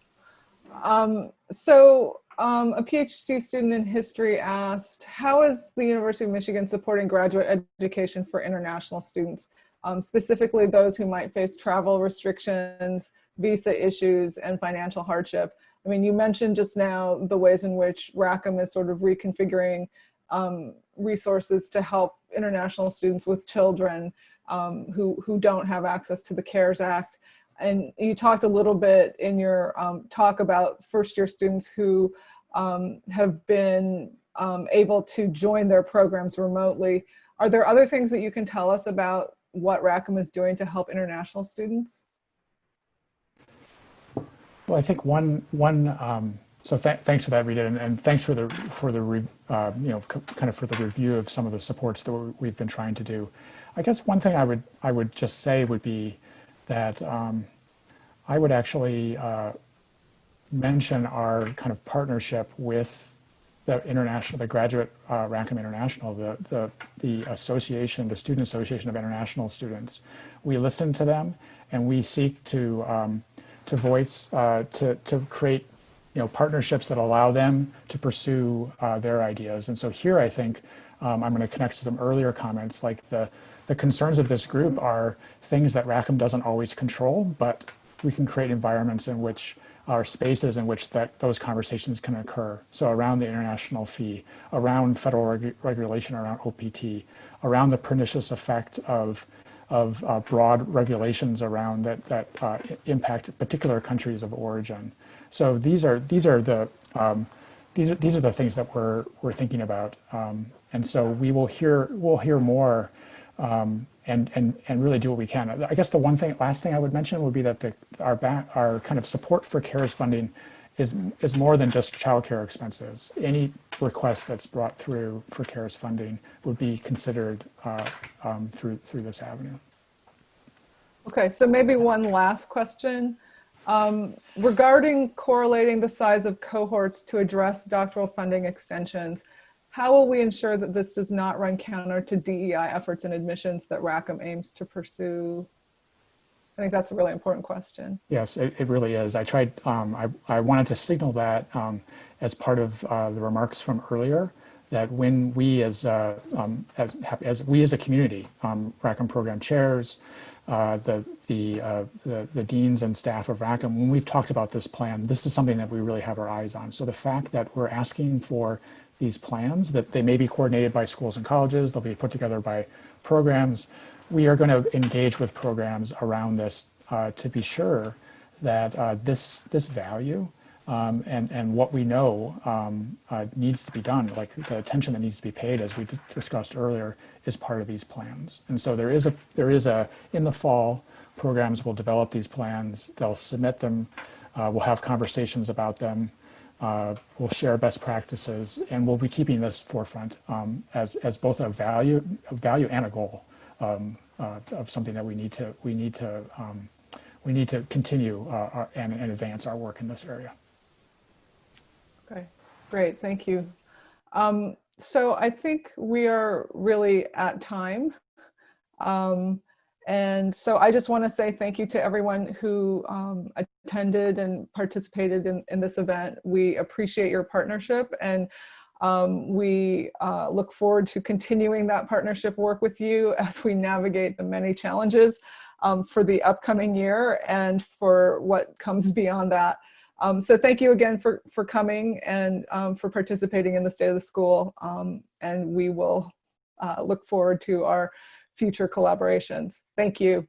Um, so um, a PhD student in history asked, how is the University of Michigan supporting graduate education for international students, um, specifically those who might face travel restrictions, visa issues, and financial hardship? I mean, you mentioned just now the ways in which Rackham is sort of reconfiguring um, resources to help international students with children um, who, who don't have access to the CARES Act. And you talked a little bit in your um, talk about first year students who um, have been um, able to join their programs remotely. Are there other things that you can tell us about what Rackham is doing to help international students? Well, I think one, one um, so th thanks for that, Rita, and, and, thanks for the, for the uh, you know, kind of for the review of some of the supports that we've been trying to do. I guess one thing I would, I would just say would be that um, I would actually uh, mention our kind of partnership with the international, the graduate uh, Rackham International, the, the, the association, the Student Association of International Students. We listen to them and we seek to, um, to voice, uh, to, to create you know, partnerships that allow them to pursue uh, their ideas. And so here I think um, I'm going to connect to some earlier comments like the, the concerns of this group are things that Rackham doesn't always control, but we can create environments in which are spaces in which that those conversations can occur. So around the international fee, around federal reg regulation around OPT, around the pernicious effect of of uh, broad regulations around that that uh, impact particular countries of origin. So these are these are the um, these are these are the things that we're we're thinking about, um, and so we will hear we'll hear more um, and, and, and really do what we can. I guess the one thing, last thing I would mention would be that the, our, back, our kind of support for CARES funding is, is more than just childcare expenses. Any request that's brought through for CARES funding would be considered uh, um, through, through this avenue. Okay, so maybe one last question. Um, regarding correlating the size of cohorts to address doctoral funding extensions, how will we ensure that this does not run counter to DEI efforts and admissions that Rackham aims to pursue? I think that's a really important question. Yes, it, it really is. I tried, um, I, I wanted to signal that um, as part of uh, the remarks from earlier, that when we as, uh, um, as, as, we as a community, um, Rackham program chairs, uh, the, the, uh, the, the, deans and staff of Rackham, when we've talked about this plan, this is something that we really have our eyes on. So the fact that we're asking for these plans, that they may be coordinated by schools and colleges, they'll be put together by programs, we are going to engage with programs around this uh, to be sure that uh, this, this value um, and, and what we know um, uh, needs to be done, like the attention that needs to be paid, as we discussed earlier, is part of these plans. And so there is a, there is a, in the fall, programs will develop these plans, they'll submit them, uh, we'll have conversations about them, uh, we'll share best practices, and we'll be keeping this forefront um, as, as both a value, a value and a goal um, uh, of something that we need to, we need to, um, we need to continue uh, our, and, and advance our work in this area. Okay, great, thank you. Um, so I think we are really at time. Um, and so I just want to say thank you to everyone who um, attended and participated in, in this event. We appreciate your partnership and um, we uh, look forward to continuing that partnership work with you as we navigate the many challenges um, for the upcoming year and for what comes beyond that. Um, so thank you again for, for coming and um, for participating in the State of the School. Um, and we will uh, look forward to our future collaborations. Thank you.